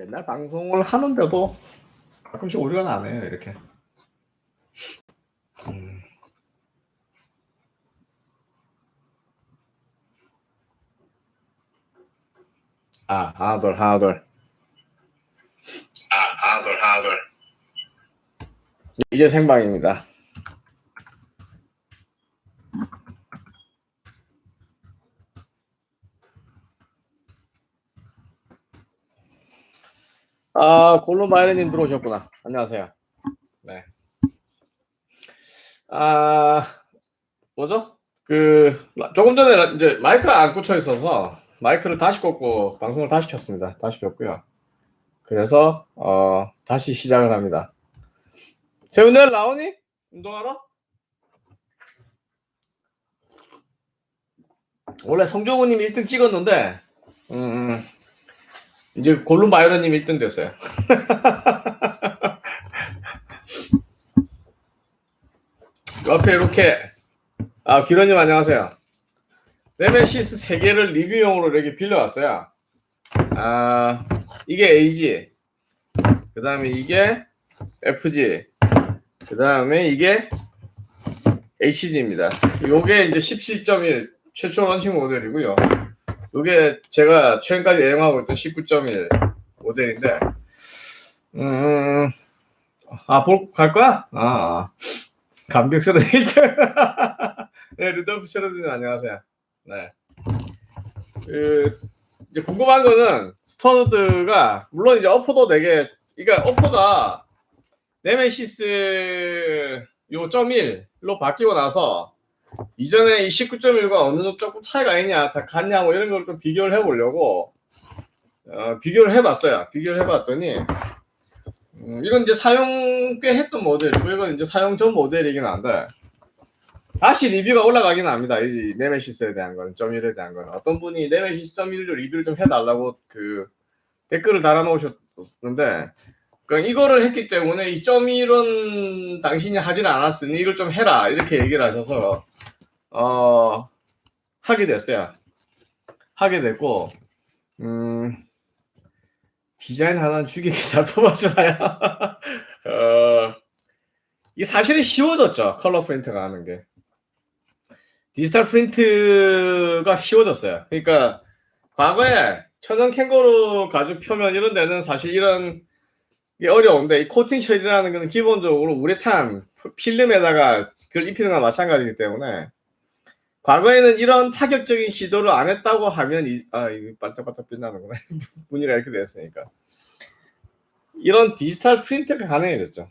맨날 방송을 하는데도 가끔씩 오류가 나네요, 이렇게. 음. 아, 하나, 둘, 하나, 둘. 아, 하나, 둘, 하나, 둘. 이제 생방입니다. 아, 골로마이르님 들어오셨구나. 안녕하세요. 네. 아, 뭐죠? 그, 조금 전에 이제 마이크가 안 꽂혀 있어서 마이크를 다시 꽂고 방송을 다시 켰습니다. 다시 켰고요. 그래서, 어, 다시 시작을 합니다. 세훈 내일 나오니? 운동하러? 원래 성종우님 1등 찍었는데, 음, 음. 이제 골룸 바이러님 1등 됐어요. 옆에 이렇게 아 기런님 안녕하세요. 네메시스 3개를 리뷰용으로 이렇게 빌려왔어요. 아 이게 AG 그 다음에 이게 FG 그 다음에 이게 HG입니다. 요게 이제 17.1 최초 런칭 모델이고요. 이게 제가 최근까지 애용하고 있던 19.1 모델인데 음, 아, 볼, 갈 거야? 아, 아. 감격스러운 1등. 네, 루돌프 셔러드님 안녕하세요. 네. 그, 이제 궁금한 거는 stud가, 물론 이제 upper도 4개, 그러니까 upper가 네메시스 요 .1로 바뀌고 나서 이전에 이 19.1과 어느 정도 조금 차이가 있냐, 다 같냐, 뭐 이런 걸 좀 비교를 해보려고, 어, 비교를 해봤어요. 비교를 해봤더니, 음, 이건 이제 사용 꽤 했던 모델이고, 이건 이제 사용 전 모델이긴 한데, 다시 리뷰가 올라가긴 합니다. 이 네메시스에 대한 거는, .1에 대한 거는. 어떤 분이 네메시스 .1로 리뷰를 좀 해달라고 그 댓글을 달아놓으셨는데, 그러니까 이거를 했기 때문에 이 .1은 당신이 하지는 않았으니 이걸 좀 해라. 이렇게 얘기를 하셔서, 어, 하게 됐어요. 하게 됐고, 음, 디자인 하나는 죽이게 잘 뽑아주나요? 어, 이 사실은 쉬워졌죠. 컬러 프린트가 하는 게. 디지털 프린트가 쉬워졌어요. 그러니까, 과거에 천연 캥거루 가죽 표면 이런 데는 사실 이런 게 어려운데, 이 코팅 처리라는 것은 기본적으로 우레탄 필름에다가 그걸 입히는 거나 마찬가지이기 때문에, 과거에는 이런 파격적인 시도를 안 했다고 하면 이, 아 이거 반짝반짝 빛나는구나. 문의가 이렇게 됐으니까. 이런 디지털 프린트가 가능해졌죠.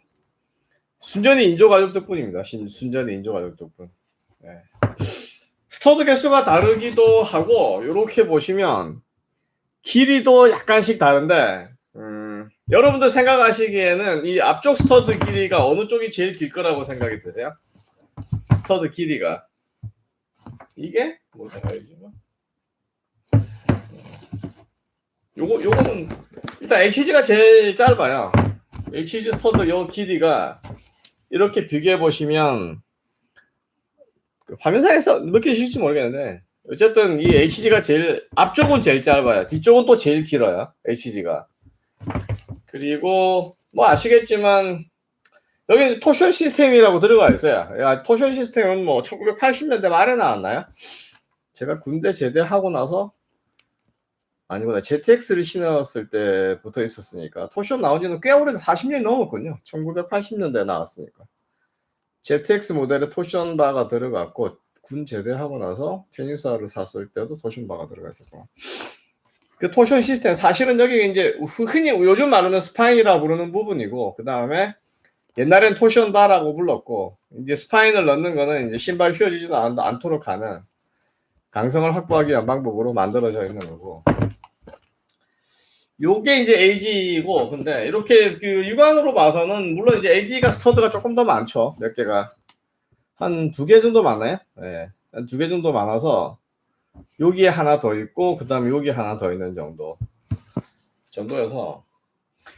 순전히 인조 가족 덕분입니다. 순전히 인조 가족 덕분. 네. stud 개수가 다르기도 하고 이렇게 보시면 길이도 약간씩 다른데 음, 여러분들 생각하시기에는 이 앞쪽 stud 길이가 어느 쪽이 제일 길 거라고 생각이 드세요? stud 길이가 이게 뭐죠? 알지만 요거 요거는 일단 HG가 제일 짧아요. HG stud 요 길이가 이렇게 비교해 보시면 그 화면상에서 느끼실지 모르겠는데 어쨌든 이 HG가 제일 앞쪽은 제일 짧아요. 뒤쪽은 또 제일 길어요. HG가 그리고 뭐 아시겠지만 여기 토션 시스템이라고 들어가 있어요. 야, 토션 시스템은 뭐 1980년대 말에 나왔나요? 제가 군대 제대하고 나서 아니구나 ZX를 신었을 때부터 있었으니까 토션 나온 지는 꽤 오래돼 40년이 넘었군요. 1980년대에 나왔으니까. ZX 모델에 torsion bar가 들어갔고 군 제대하고 나서 테니스화를 샀을 때도 torsion bar가 들어가 있었고 그 torsion 시스템 사실은 여기 이제 흔히 요즘 말하는 spine이라고 부르는 부분이고 그 다음에 옛날엔 torsion bar라고 불렀고 이제 spine을 넣는 거는 이제 신발 휘어지지도 않, 않도록 하는 강성을 확보하기 위한 방법으로 만들어져 있는 거고. 요게 이제 AG고 근데 이렇게 그 육안으로 봐서는 물론 이제 AG가 stud가 조금 더 많죠. 몇 개가. 한 두 개 정도 많아요? 네, 한두 개 정도 많아서 여기에 하나 더 있고 그 다음에 여기 하나 더 있는 정도. 정도여서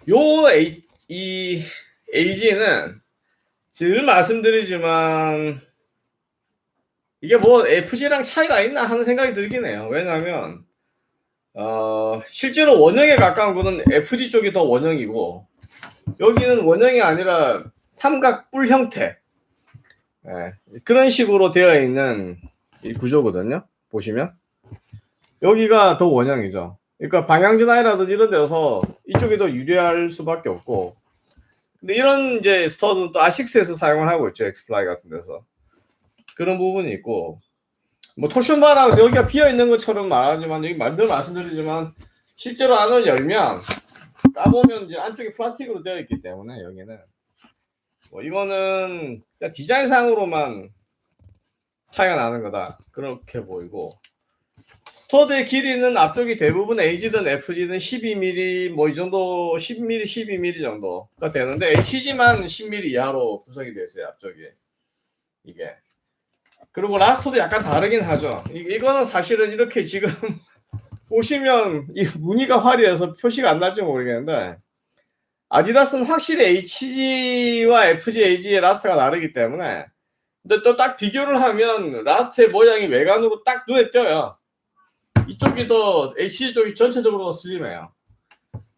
요 A, 이 AG는 지금 말씀드리지만 이게 뭐 FG랑 차이가 있나 하는 생각이 들긴 해요. 왜냐하면 어, 실제로 원형에 가까운 거는 FG 쪽이 더 원형이고 여기는 원형이 아니라 삼각뿔 형태 예, 그런 식으로 되어 있는 이 구조거든요. 보시면 여기가 더 원형이죠. 그러니까 방향 전환이라든지 이런 데서 이쪽이 더 유리할 수밖에 없고 근데 이런 이제 stud는 또 아식스에서 사용을 하고 있죠. 엑스플라이 같은 데서. 그런 부분이 있고. 뭐 torsion bar라고 여기가 비어 있는 것처럼 말하지만 여기 만들 말씀드리지만 실제로 안을 열면 까보면 이제 안쪽이 플라스틱으로 되어 있기 때문에 여기는. 뭐 이거는 디자인상으로만 차이가 나는 거다. 그렇게 보이고 stud의 길이는 앞쪽이 대부분 AG든 FG든 12mm 뭐 이 정도 10mm 12mm 정도가 되는데 HG만 10mm 이하로 구성이 되어 있어요 앞쪽이. 이게. 그리고 last도 약간 다르긴 하죠. 이, 거는 사실은 이렇게 지금 보시면 이 무늬가 화려해서 표시가 안 날지 모르겠는데 아디다스는 확실히 HG와 FG, AG의 last가 다르기 때문에 근데 또 딱 비교를 하면 last의 모양이 외관으로 딱 눈에 띄어요 이쪽이 더 HG 쪽이 전체적으로 더 슬림해요.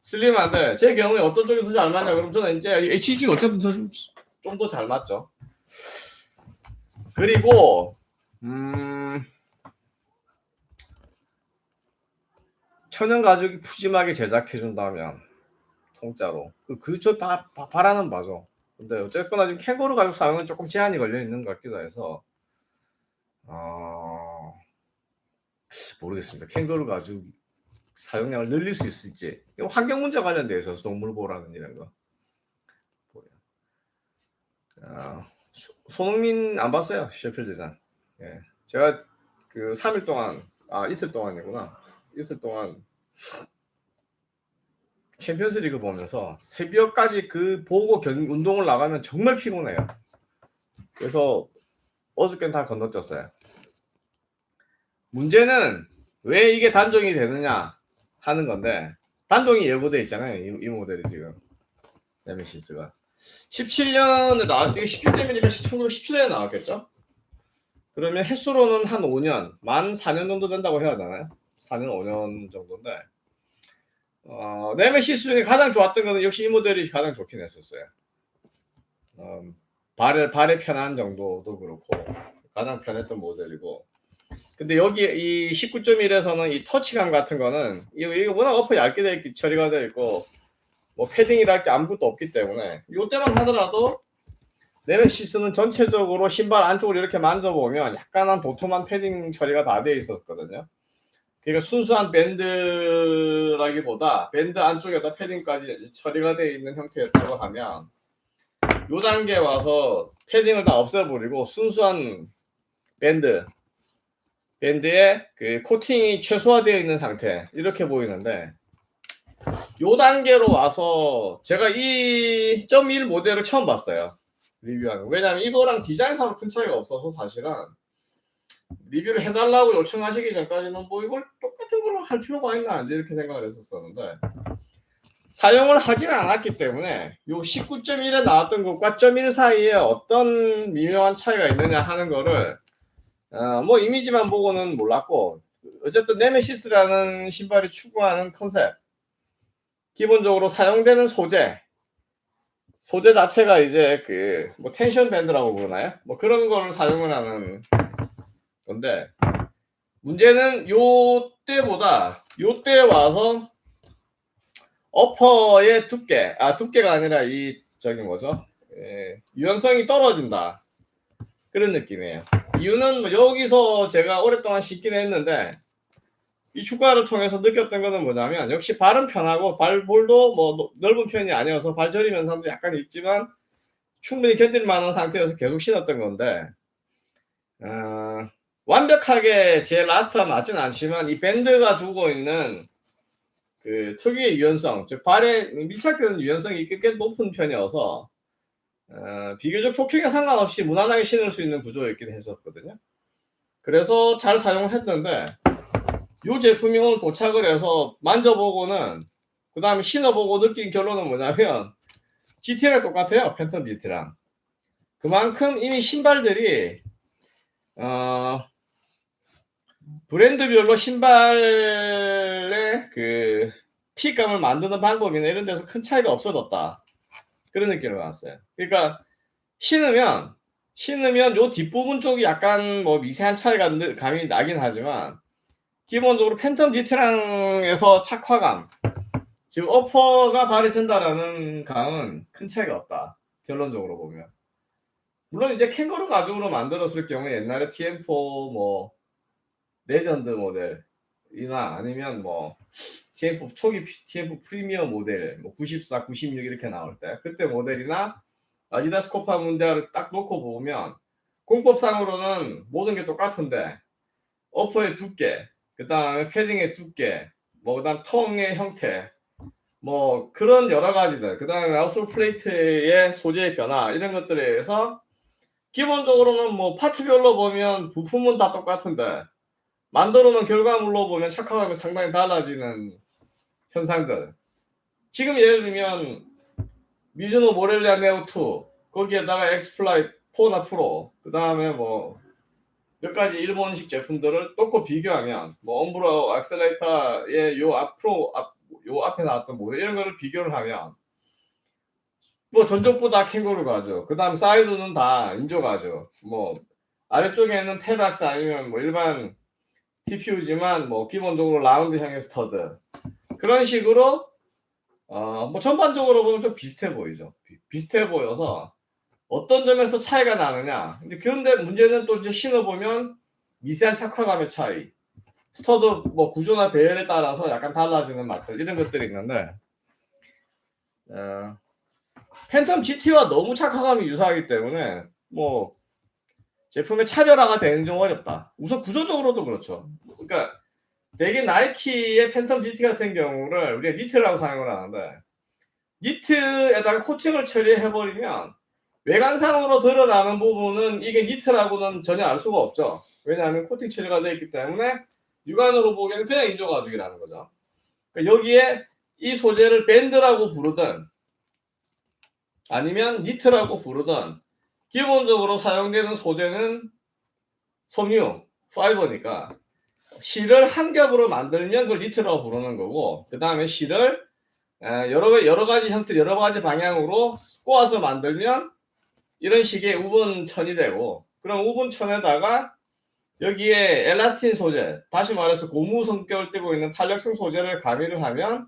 슬림한데 제 경우에 어떤 쪽이 더 잘 맞냐? 그럼 저는 이제 HG가 어쨌든 좀 더 잘 맞죠. 그리고 음 천연 가죽이 푸짐하게 제작해 준다면 통짜로. 그 그저 다 바라는 바죠. 근데 어쨌거나 지금 캥거루 가죽 사용은 조금 제한이 걸려 있는 것 같기도 해서 어... 모르겠습니다. 캥거루 가죽 사용량을 늘릴 수 있을지 환경 문제 관련돼서 동물 보호라는 이런 거. 어, 손흥민 안 봤어요 셰필드전. 예, 제가 그 3일 동안 아 이틀 동안이구나. 이틀 동안 챔피언스 리그 보면서 새벽까지 그 보고 경, 운동을 나가면 정말 피곤해요. 그래서 어저께는 다 건너뛰었어요. 문제는 왜 이게 단종이 되느냐 하는 건데 단종이 예고돼 있잖아요. 이, 이 모델이 지금 네메시스가 17년에 나 이게 17점이니까 1917년에 나왔겠죠? 그러면 횟수로는 한 5년, 만 4년 정도 된다고 해야 되나요? 4년, 5년 정도인데 어, 네메시스 중에 가장 좋았던 거는 역시 이 모델이 가장 좋긴 했었어요. 음, 발에, 발에 편한 정도도 그렇고 가장 편했던 모델이고 근데 여기 이 19.1에서는 이 터치감 같은 거는 이거, 이거 워낙 어퍼 얇게 되어 있, 처리가 되어 있고 뭐 패딩이랄 게 아무것도 없기 때문에 이때만 하더라도 네메시스는 전체적으로 신발 안쪽을 이렇게 만져보면 약간한 도톰한 패딩 처리가 다 되어 있었거든요. 그러니까 순수한 밴드라기보다 밴드 안쪽에다 패딩까지 처리가 되어 있는 형태였다고 하면 요 단계 와서 패딩을 다 없애버리고 순수한 밴드 밴드에 그 코팅이 최소화되어 있는 상태 이렇게 보이는데 요 단계로 와서 제가 이 .1 모델을 처음 봤어요 리뷰하는. 왜냐하면 이거랑 디자인상으로 큰 차이가 없어서 사실은 리뷰를 해달라고 요청하시기 전까지는 뭐 이걸 똑같은 걸로 할 필요가 있나 이렇게 생각을 했었었는데 사용을 하지는 않았기 때문에 요 19.1에 나왔던 것과 .1 사이에 어떤 미묘한 차이가 있느냐 하는 거를 어, 뭐 이미지만 보고는 몰랐고 어쨌든 네메시스라는 신발이 추구하는 컨셉. 기본적으로 사용되는 소재. 소재 자체가 이제 그 뭐 텐션 밴드라고 그러나요? 뭐 그런 거를 사용을 하는 건데 문제는 요 때보다 요 때에 와서 어퍼의 두께. 아 두께가 아니라 이 저기 뭐죠? 예, 유연성이 떨어진다. 그런 느낌이에요 이유는 뭐 여기서 제가 오랫동안 신긴 했는데 이 축구화를 통해서 느꼈던 것은 뭐냐면 역시 발은 편하고 발볼도 뭐 넓은 편이 아니어서 발 저림 현상도 약간 있지만 충분히 견딜 만한 상태여서 계속 신었던 건데 어, 완벽하게 제 라스트와 맞진 않지만 이 밴드가 주고 있는 그 특유의 유연성, 즉 발에 밀착되는 유연성이 꽤 높은 편이어서 어, 비교적 촉촉에 상관없이 무난하게 신을 수 있는 구조였긴 했었거든요. 그래서 잘 사용을 했는데 이 제품이 오늘 도착을 해서 만져보고는 그 다음에 신어보고 느낀 결론은 뭐냐면 GT랑 똑같아요. 팬텀 GT랑. 그만큼 이미 신발들이 어, 브랜드별로 신발의 그 핏감을 만드는 방법이나 이런 데서 큰 차이가 없어졌다. 그런 느낌을 받았어요. 그러니까 신으면 신으면 요 뒷부분 쪽이 약간 뭐 미세한 차이가 느- 감이 나긴 하지만 기본적으로 팬텀 디테랑에서 착화감 지금 어퍼가 발휘된다라는 감은 큰 차이가 없다. 결론적으로 보면. 물론 이제 캥거루 가죽으로 만들었을 경우에 옛날에 TM4 뭐 레전드 모델이나 아니면 뭐 티엠포 초기 티엠포 프리미어 모델 뭐 94, 96 이렇게 나올 때 그때 모델이나 아디다스 코파 문디알을 딱 놓고 보면 공법상으로는 모든 게 똑같은데 어퍼의 두께, 그 다음에 패딩의 두께, 뭐 그다음 tongue의 형태, 뭐 그런 여러 가지들, 그 다음에 outsole plate의 소재의 변화 이런 것들에 의해서 기본적으로는 뭐 파트별로 보면 부품은 다 똑같은데 만들어 놓은 결과물로 보면 착화감이 상당히 달라지는 현상들. 지금 예를 들면 미즈노 모렐리아 네오2 거기에다가 엑스플라이 4나 프로 그 다음에 뭐 몇 가지 일본식 제품들을 놓고 비교하면 뭐 엄브로 악셀레이터의 요 앞으로 앞, 요 앞에 나왔던 모델 이런 거를 비교를 하면 뭐 전족부 다 캥거루 가죽. 그 다음 사이드는 다 인조 가죽. 뭐 아래쪽에는 페박스 아니면 뭐 일반 TPU지만 뭐 기본적으로 라운드형의 stud 그런 식으로 어 뭐 전반적으로 보면 좀 비슷해 보이죠. 비, 비슷해 보여서 어떤 점에서 차이가 나느냐. 근데 그런데 문제는 또 이제 신어보면 미세한 착화감의 차이. stud 뭐 구조나 배열에 따라서 약간 달라지는 맛들 이런 것들이 있는데 어, 팬텀 GT와 너무 착화감이 유사하기 때문에 뭐 제품의 차별화가 되는 좀 어렵다. 우선 구조적으로도 그렇죠. 그러니까 대개 나이키의 팬텀 GT 같은 경우를 우리가 니트라고 사용을 하는데 니트에다가 코팅을 처리해버리면 외관상으로 드러나는 부분은 이게 니트라고는 전혀 알 수가 없죠. 왜냐하면 코팅 처리가 되어 있기 때문에 육안으로 보기에는 그냥 인조 가죽이라는 거죠. 그러니까 여기에 이 소재를 밴드라고 부르든 아니면 니트라고 부르든 기본적으로 사용되는 소재는 섬유, 파이버니까 실을 한 겹으로 만들면 그걸 니트라고 부르는 거고 그 다음에 실을 여러, 여러 가지 형태, 여러 가지 방향으로 꼬아서 만들면 이런 식의 우분천이 되고 그럼 우분천에다가 여기에 엘라스틴 소재, 다시 말해서 고무 성격을 띠고 있는 탄력성 소재를 가미를 하면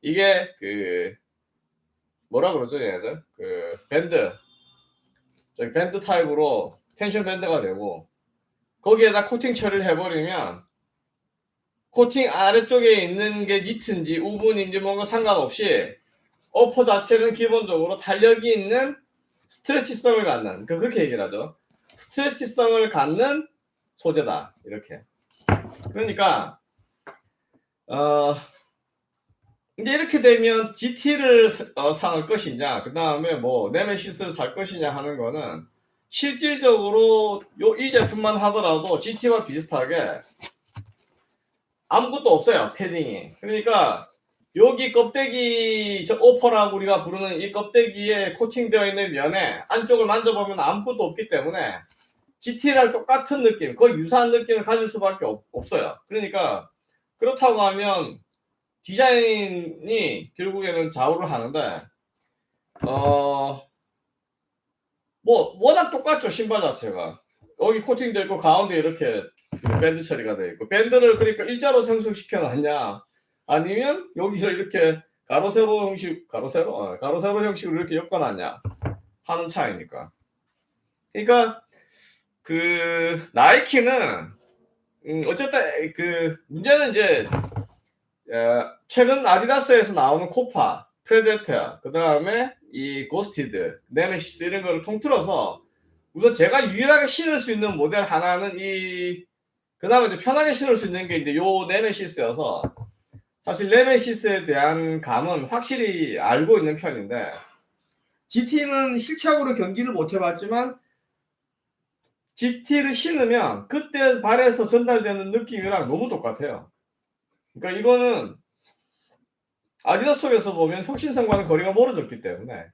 이게 그 뭐라 그러죠 얘네들? 그 밴드. 저기 밴드 타입으로 tension band가 되고 거기에다 코팅 처리를 해버리면 코팅 아래쪽에 있는 게 니트인지 woven인지 뭔가 상관없이 upper 자체는 기본적으로 탄력이 있는 스트레치성을 갖는 그 그렇게 얘기를 하죠. 스트레치성을 갖는 소재다 이렇게. 그러니까 어 이제 이렇게 되면 GT를 어, 살 것이냐 그 다음에 뭐 네메시스를 살 것이냐 하는 거는 실질적으로 요, 이 제품만 하더라도 GT와 비슷하게 아무것도 없어요 패딩이. 그러니까 여기 껍데기 저 오퍼라고 우리가 부르는 이 껍데기에 코팅되어 있는 면에 안쪽을 만져보면 아무것도 없기 때문에 GT랑 똑같은 느낌, 거의 유사한 느낌을 가질 수밖에 없, 어요. 그러니까 그렇다고 하면 디자인이 결국에는 좌우를 하는데 어 뭐 워낙 똑같죠 신발 자체가. 여기 코팅되어 있고 가운데 이렇게 밴드 처리가 되어 있고. 밴드를 그러니까 일자로 형성시켜 놨냐? 아니면 여기서 이렇게 가로 세로 형식 가로 세로? 어, 가로 세로 형식으로 이렇게 엮어 놨냐? 하는 차이니까. 그러니까 그 나이키는 음, 어쨌든 그 문제는 이제 어, 최근 아디다스에서 나오는 코파, 프레데터, 그 다음에 이 고스티드, 네메시스 이런 거를 통틀어서 우선 제가 유일하게 신을 수 있는 모델 하나는 이 그 다음에 이제 편하게 신을 수 있는 게 이제 요 네메시스여서 사실 레메시스에 대한 감은 확실히 알고 있는 편인데 GT는 실착으로 경기를 못 해봤지만 GT를 신으면 그때 발에서 전달되는 느낌이랑 너무 똑같아요. 그러니까 이거는 아디다스 속에서 보면 혁신성과는 거리가 멀어졌기 때문에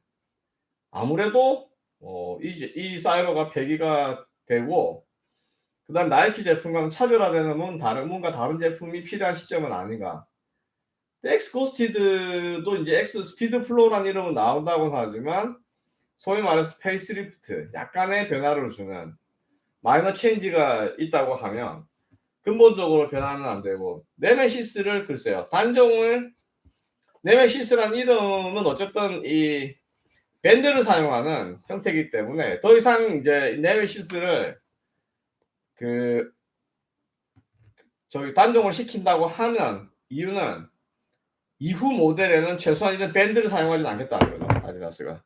아무래도 어, 이, 이 사이버가 폐기가 되고 그 다음 나이키 제품과는 차별화되는 뭔 다른 뭔가 다른 제품이 필요한 시점은 아닌가. 엑스 고스티드도 이제 엑스 스피드 플로우라는 이름은 나온다고 하지만 소위 말해서 페이스리프트 약간의 변화를 주는 minor change가 있다고 하면 근본적으로 변화는 안 되고 네메시스를 글쎄요 단종을 네메시스란 이름은 어쨌든 이 밴드를 사용하는 형태이기 때문에 더 이상 이제 네메시스를 그 저기 단종을 시킨다고 하면 이유는 이후 모델에는 최소한 이런 밴드를 사용하지 않겠다는 거죠 아디다스가.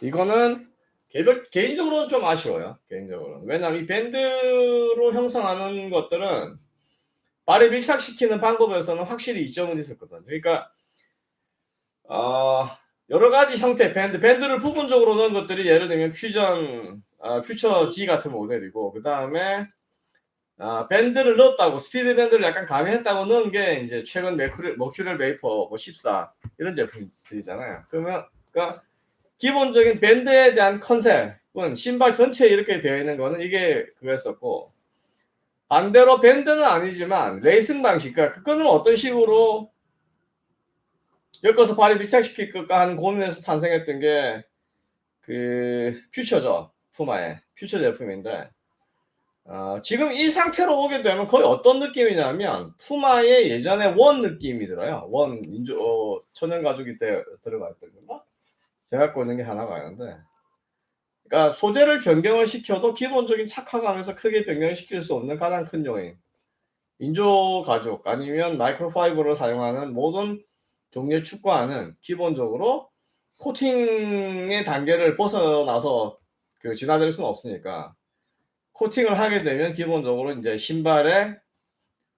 이거는 개별, 개인적으로는 좀 아쉬워요 개인적으로는. 왜냐하면 이 밴드로 형성하는 것들은 발에 밀착시키는 방법에서는 확실히 이점은 있었거든요. 그러니까 어, 여러 가지 형태 밴드 밴드를 부분적으로 넣은 것들이 예를 들면 퓨전 어, 퓨처 G 같은 모델이고 그 다음에 아, 밴드를 넣었다고 스피드 밴드를 약간 가미했다고 넣은 게 이제 최근 메큐럴, 머큐럴 베이퍼 뭐 14 이런 제품들이잖아요. 그러면 그러니까 기본적인 밴드에 대한 컨셉은 신발 전체에 이렇게 되어 있는 거는 이게 그거였었고 반대로 밴드는 아니지만 레이싱 방식 그러니까 그거는 어떤 식으로 엮어서 발에 밀착시킬 것까 하는 고민에서 탄생했던 게 그 퓨처죠 푸마의 퓨처 제품인데 어, 지금 이 상태로 오게 되면 거의 어떤 느낌이냐면 푸마의 예전에 원 느낌이 들어요. 원 인조 어, 천연 가죽이 때 들어가 있던 건가? 제가 갖고 있는 게 하나가 있는데 그러니까 소재를 변경을 시켜도 기본적인 착화감에서 크게 변경시킬 수 없는 가장 큰 요인 인조 가죽 아니면 마이크로파이버를 사용하는 모든 종류의 축구화는 기본적으로 코팅의 단계를 벗어나서 그 지나들 수는 없으니까 코팅을 하게 되면 기본적으로 이제 신발의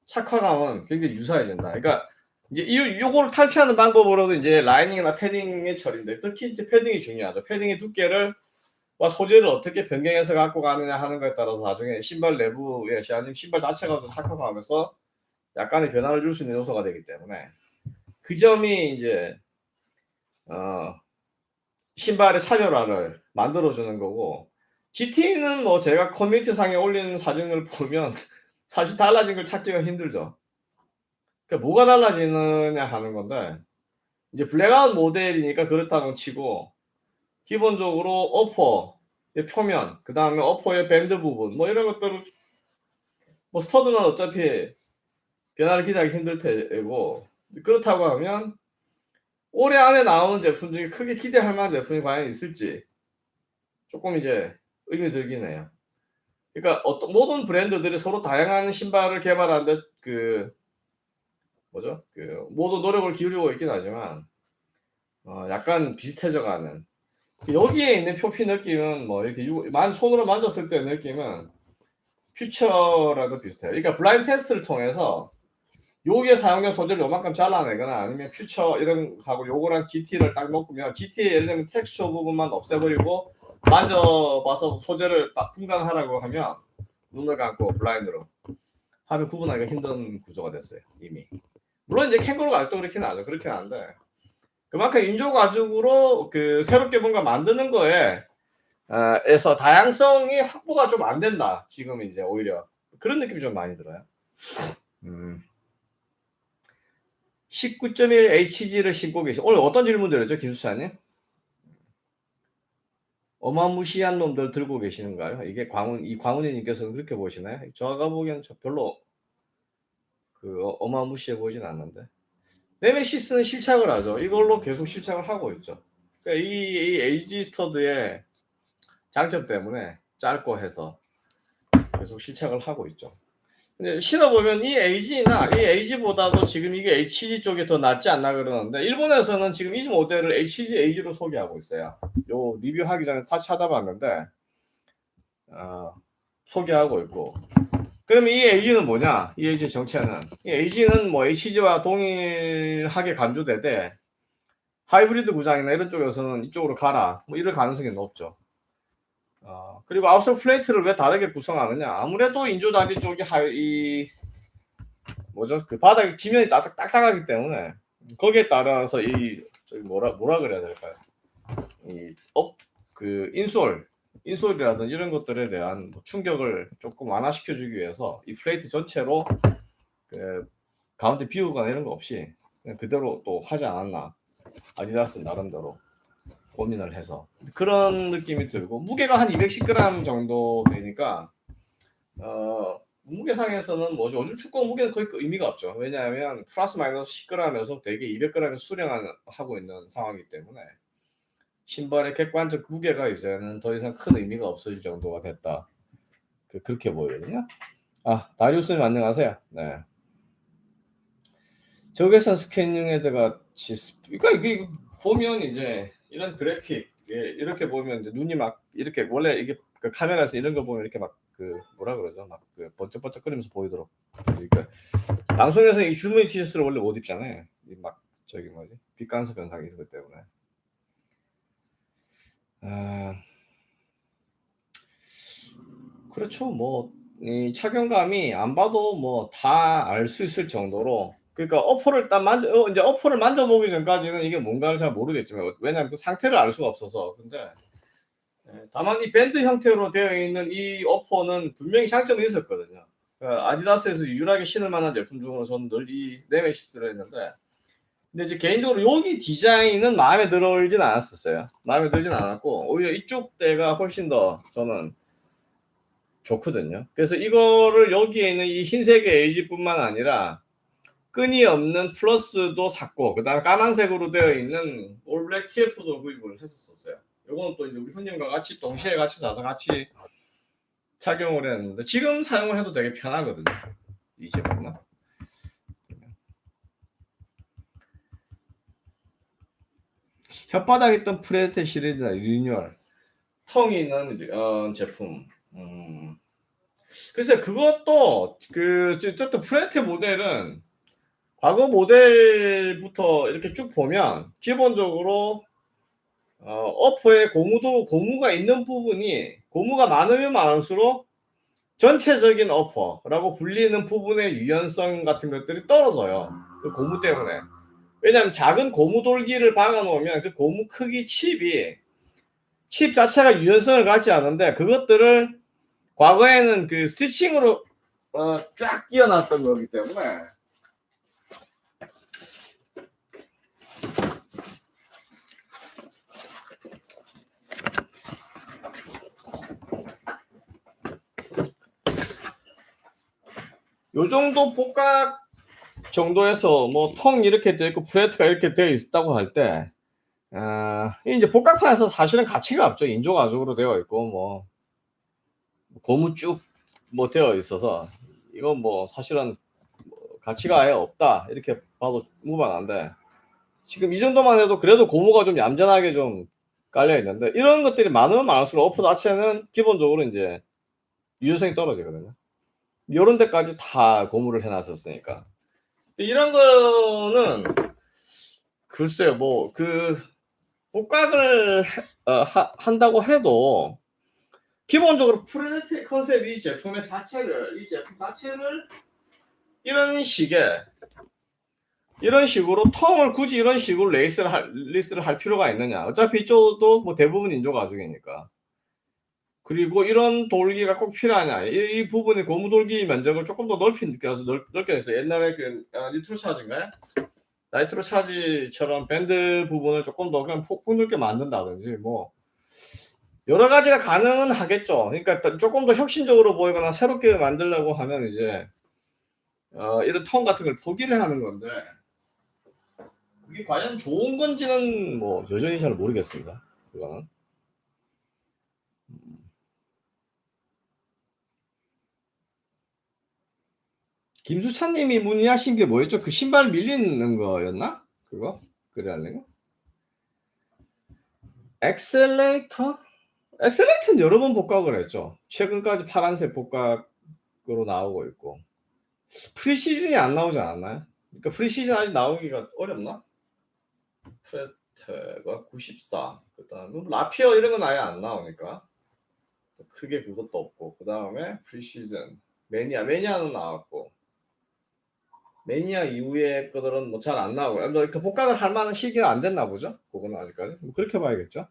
착화감은 굉장히 유사해진다. 그러니까 이제 이 요거를 탈피하는 방법으로도 이제 라이닝이나 패딩의 처리인데 특히 이제 패딩이 중요하죠. 패딩의 두께를 와 소재를 어떻게 변경해서 갖고 가느냐 하는 것에 따라서 나중에 신발 내부에 아니면 신발 자체가 좀 착화감에서 약간의 변화를 줄 수 있는 요소가 되기 때문에 그 점이 이제 어 신발의 차별화를 만들어주는 거고 GT는 뭐 제가 커뮤니티 상에 올리는 사진을 보면 사실 달라진 걸 찾기가 힘들죠. 그러니까 뭐가 달라지느냐 하는 건데 이제 블랙아웃 모델이니까 그렇다고 치고 기본적으로 upper의 표면 그 다음에 upper의 밴드 부분 뭐 이런 것들을 뭐 stud는 어차피 변화를 기대하기 힘들 테고 그렇다고 하면 올해 안에 나오는 제품 중에 크게 기대할 만한 제품이 과연 있을지 조금 이제 의문이 들긴 해요. 그러니까 어떤 모든 브랜드들이 서로 다양한 신발을 개발하는데 그 뭐죠? 그 모두 노력을 기울이고 있긴 하지만 어 약간 비슷해져가는 여기에 있는 표피 느낌은 뭐 이렇게 만 손으로 만졌을 때 느낌은 퓨처라도 비슷해요. 그러니까 블라인드 테스트를 통해서 여기에 사용된 소재를 요만큼 잘라내거나 아니면 퓨처 이런 하고 요거랑 GT를 딱 놓으면 GT에 예를 들면 텍스처 부분만 없애버리고 만져봐서 소재를 딱 분간하라고 하면 눈을 감고 블라인드로 하면 구분하기가 힘든 구조가 됐어요 이미. 물론 이제 캥거루 가죽도 그렇게는 하죠. 그렇게 하는데 그만큼 인조 가죽으로 그 새롭게 뭔가 만드는 거에 어, 에서 다양성이 확보가 좀 안 된다 지금 이제 오히려. 그런 느낌이 좀 많이 들어요. 음. 19.1HG를 신고 계시 오늘 어떤 질문 드렸죠 김수사님? 어마무시한 놈들 들고 계시는가요? 이게 광운 이 광운이님께서는 그렇게 보시나요? 저가 보기에는 저 별로 그 어, 어마무시해 보이진 않는데 네메시스는 실착을 하죠. 이걸로 계속 실착을 하고 있죠. 그러니까 이, 이 AG 스터드의 장점 때문에 짧고 해서 계속 실착을 하고 있죠. 신어보면 이 AG나 이 AG보다도 지금 이게 HG 쪽이 더 낫지 않나 그러는데 일본에서는 지금 이 모델을 HG AG로 소개하고 있어요. 요 리뷰하기 전에 다 찾아봤는데 어, 소개하고 있고 그럼 이 AG는 뭐냐? 이 AG 정체는 이 AG는 뭐 HG와 동일하게 간주되되 하이브리드 구장이나 이런 쪽에서는 이쪽으로 가라 뭐 이럴 가능성이 높죠. 어, 그리고 outsole plate를 왜 다르게 구성하느냐? 아무래도 인조잔디 쪽이 하, 이 뭐죠? 그 바닥 지면이 딱, 딱딱하기 때문에 거기에 따라서 이 저기 뭐라 뭐라 그래야 될까요? 이업그 인솔 인솔이라든 이런 것들에 대한 뭐 충격을 조금 완화시켜 주기 위해서 이 플레이트 전체로 그 가운데 비우거나 이런 거 없이 그냥 그대로 또 하지 않았나 아디다스 나름대로 고민을 해서. 그런 느낌이 들고 무게가 한 210g 정도 되니까 어 무게상에서는 뭐죠 요즘 축구 무게는 거의 의미가 없죠. 왜냐하면 플러스 마이너스 10g에서 대개 200g을 수령하고 있는 상황이기 때문에 신발의 객관적 무게가 이제는 더 이상 큰 의미가 없어질 정도가 됐다. 그- 그렇게 보이거든요. 아 다리우스님 안녕하세요. 네. 적외선 스캐닝에다가 지- 그러니까 이게 보면 이제 이런 그래픽 예, 이렇게 보면 눈이 막 이렇게 원래 이게 그 카메라에서 이런 거 보면 이렇게 막 그 뭐라 그러죠? 막 그 번쩍번쩍거리면서 보이도록. 그러니까 방송에서 이 줄무늬 티셔츠를 원래 못 입잖아요. 이 막 저기 뭐지? 빛간섭 현상 이런 것 때문에. 아 그렇죠. 뭐 이 착용감이 안 봐도 뭐 다 알 수 있을 정도로 그러니까 어퍼를 딱 만져 어 인제 어퍼를 만져보기 전까지는 이게 뭔가를 잘 모르겠지만 왜냐하면 그 상태를 알 수가 없어서 근데 예 다만 이 밴드 형태로 되어 있는 이 어퍼는 분명히 장점이 있었거든요. 그 아디다스에서 유일하게 신을 만한 제품 중으로 저는 늘 이 네메시스를 했는데 근데 이제 개인적으로 여기 디자인은 마음에 들진 않았었어요. 마음에 들진 않았고 오히려 이쪽 대가 훨씬 더 저는 좋거든요. 그래서 이거를 여기에 있는 이 흰색의 에이지뿐만 아니라 끈이 없는 플러스도 샀고 그 다음에 까만색으로 되어 있는 올블랙 TF도 구입을 했었어요. 요거는 또 이제 우리 손님과 같이 동시에 같이 사서 같이 착용을 했는데 지금 사용을 해도 되게 편하거든요. 이 제품은. 혓바닥에 있던 프레테 시리즈 리뉴얼 텅이 있는 어, 제품. 음. 글쎄 그것도 그 어쨌든 프레테 모델은 과거 모델부터 이렇게 쭉 보면 기본적으로 어, 어퍼에 고무도 고무가 있는 부분이 고무가 많으면 많을수록 전체적인 어퍼라고 불리는 부분의 유연성 같은 것들이 떨어져요. 그 고무 때문에. 왜냐하면 작은 고무 돌기를 박아 놓으면 그 고무 크기 칩이 칩 자체가 유연성을 갖지 않은데 그것들을 과거에는 그 스티칭으로 어, 쫙 끼워놨던 거기 때문에 요 정도 복각 정도에서 뭐텅 이렇게 되어 있고 프레트가 이렇게 되어 있다고 할 때, 아, 이제 복각판에서 사실은 가치가 없죠. 인조 가죽으로 되어 있고, 뭐, 고무 쭉 뭐 되어 있어서, 이건 뭐 사실은 뭐 가치가 아예 없다. 이렇게 봐도 무방한데, 지금 이 정도만 해도 그래도 고무가 좀 얌전하게 좀 깔려 있는데, 이런 것들이 많으면 많을수록 어프 자체는 기본적으로 이제 유연성이 떨어지거든요. 요런 데까지 다 고무를 해놨었으니까. 이런 거는 글쎄요, 뭐 그 복각을 해- 어, 하- 한다고 해도 기본적으로 프레데터 컨셉 이 제품의 자체를 이 제품 자체를 이런 식의 이런 식으로 tongue을 굳이 이런 식으로 lace를 할, 리스를 할 필요가 있느냐? 어차피 이쪽도 뭐 대부분 인조 가죽이니까. 그리고 이런 돌기가 꼭 필요하냐? 이, 이 부분의 고무 돌기 면적을 조금 더 넓힌 껴서 넓, 넓게 했어요. 옛날에 그 아, 니트로 차지인가요? 나이트로 차지처럼 밴드 부분을 조금 더 그냥 폭풍 넓게 만든다든지 뭐 여러 가지가 가능은 하겠죠. 그러니까 더- 조금 더 혁신적으로 보이거나 새롭게 만들려고 하면 이제 어, 이런 턴 같은 걸 포기를 하는 건데 그게 과연 좋은 건지는 뭐 여전히 잘 모르겠습니다. 그거는. 김수찬님이 문의하신 게 뭐였죠? 그 신발 밀리는 거였나? 그거? 그래 할래요? 엑셀레이터? 엑셀레이터는 여러 번 복각을 했죠. 최근까지 파란색 복각으로 나오고 있고 프리시전이 안 나오지 않았나요? 그러니까 프리시전 아직 나오기가 어렵나? 프레트가 94. 그다음에 라피어 이런 건 아예 안 나오니까 크게 그것도 없고 그 다음에 프리시즌 매니아 매니아는 나왔고 매니아 이후의 것들은 뭐 잘 안 나오고 그러니까 복각을 할 만한 시기가 안 됐나 보죠. 그거는 아직까지 뭐 그렇게 봐야겠죠.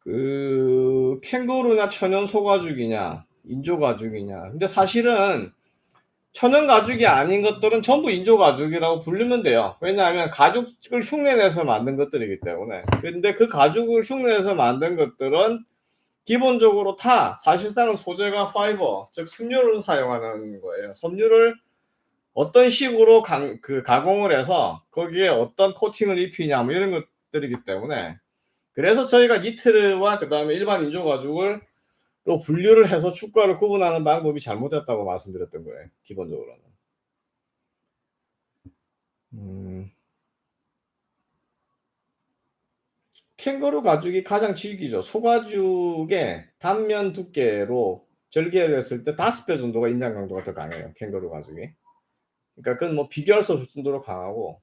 그 캥거루냐 천연 소가죽이냐 인조 가죽이냐 근데 사실은 천연 가죽이 아닌 것들은 전부 인조 가죽이라고 불리면 돼요 왜냐하면 가죽을 흉내내서 만든 것들이기 때문에 근데 그 가죽을 흉내내서 만든 것들은 기본적으로 다 사실상은 소재가 파이버 즉 섬유를 사용하는 거예요 섬유를 어떤 식으로 강, 그 가공을 해서 거기에 어떤 코팅을 입히냐 뭐 이런 것들이기 때문에 그래서 저희가 니트와 그 다음에 일반 인조 가죽을 또 분류를 해서 축구를 구분하는 방법이 잘못됐다고 말씀드렸던 거예요. 기본적으로는. 음. 캥거루 가죽이 가장 질기죠. 소가죽의 단면 두께로 절개를 했을 때 다섯 배 정도가 인장 강도가 더 강해요. 캥거루 가죽이. 그러니까 그건 뭐 비교할 수 없을 정도로 강하고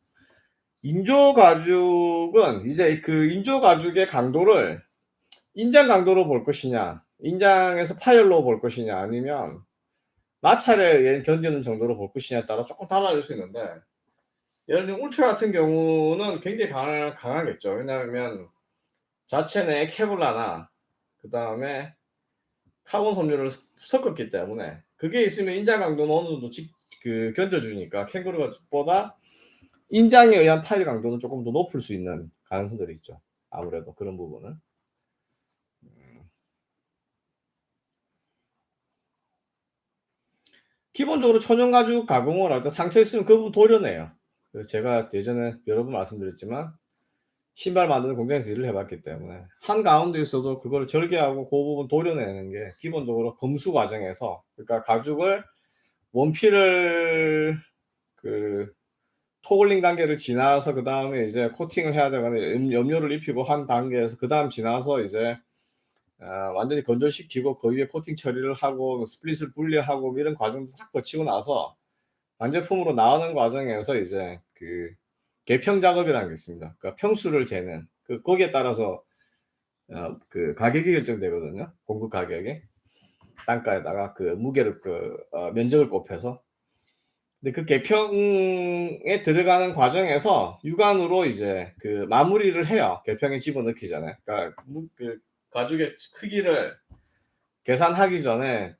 인조 가죽은 이제 그 인조 가죽의 강도를 인장 강도로 볼 것이냐 인장에서 파열로 볼 것이냐 아니면 마찰에 견디는 정도로 볼 것이냐에 따라 조금 달라질 수 있는데 예를 들면 울트라 같은 경우는 굉장히 강, 강하겠죠 왜냐하면 자체 내 케블라나 그 다음에 카본 섬유를 섞었기 때문에 그게 있으면 인장 강도는 어느 정도 그 견뎌주니까 캥거루보다 인장에 의한 파열 강도는 조금 더 높을 수 있는 가능성들이 있죠. 아무래도 그런 부분은. 음. 기본적으로 천연 가죽 가공을 할 때 상처 있으면 그 부분 도려내요. 제가 예전에 여러 번 말씀드렸지만 신발 만드는 공장에서 일을 해봤기 때문에 한 가운데 있어도 그걸 절개하고 그 부분 도려내는 게 기본적으로 검수 과정에서 그러니까 가죽을 원피를 그 토글링 단계를 지나서 그 다음에 이제 코팅을 해야 되거나 염료를 입히고 한 단계에서 그 다음 지나서 이제 어, 완전히 건조시키고 그 위에 코팅 처리를 하고 스플릿을 분리하고 이런 과정도 다 거치고 나서 완제품으로 나오는 과정에서 이제 그 개평 작업이라는 게 있습니다. 그러니까 평수를 재는 그 거기에 따라서 어, 그 가격이 결정되거든요. 공급 가격이 단가에다가 그 무게를 그 어, 면적을 곱해서 근데 그 개평에 들어가는 과정에서 육안으로 이제 그 마무리를 해요. 개평에 집어넣기 전에. 그러니까 그 가죽의 크기를 계산하기 전에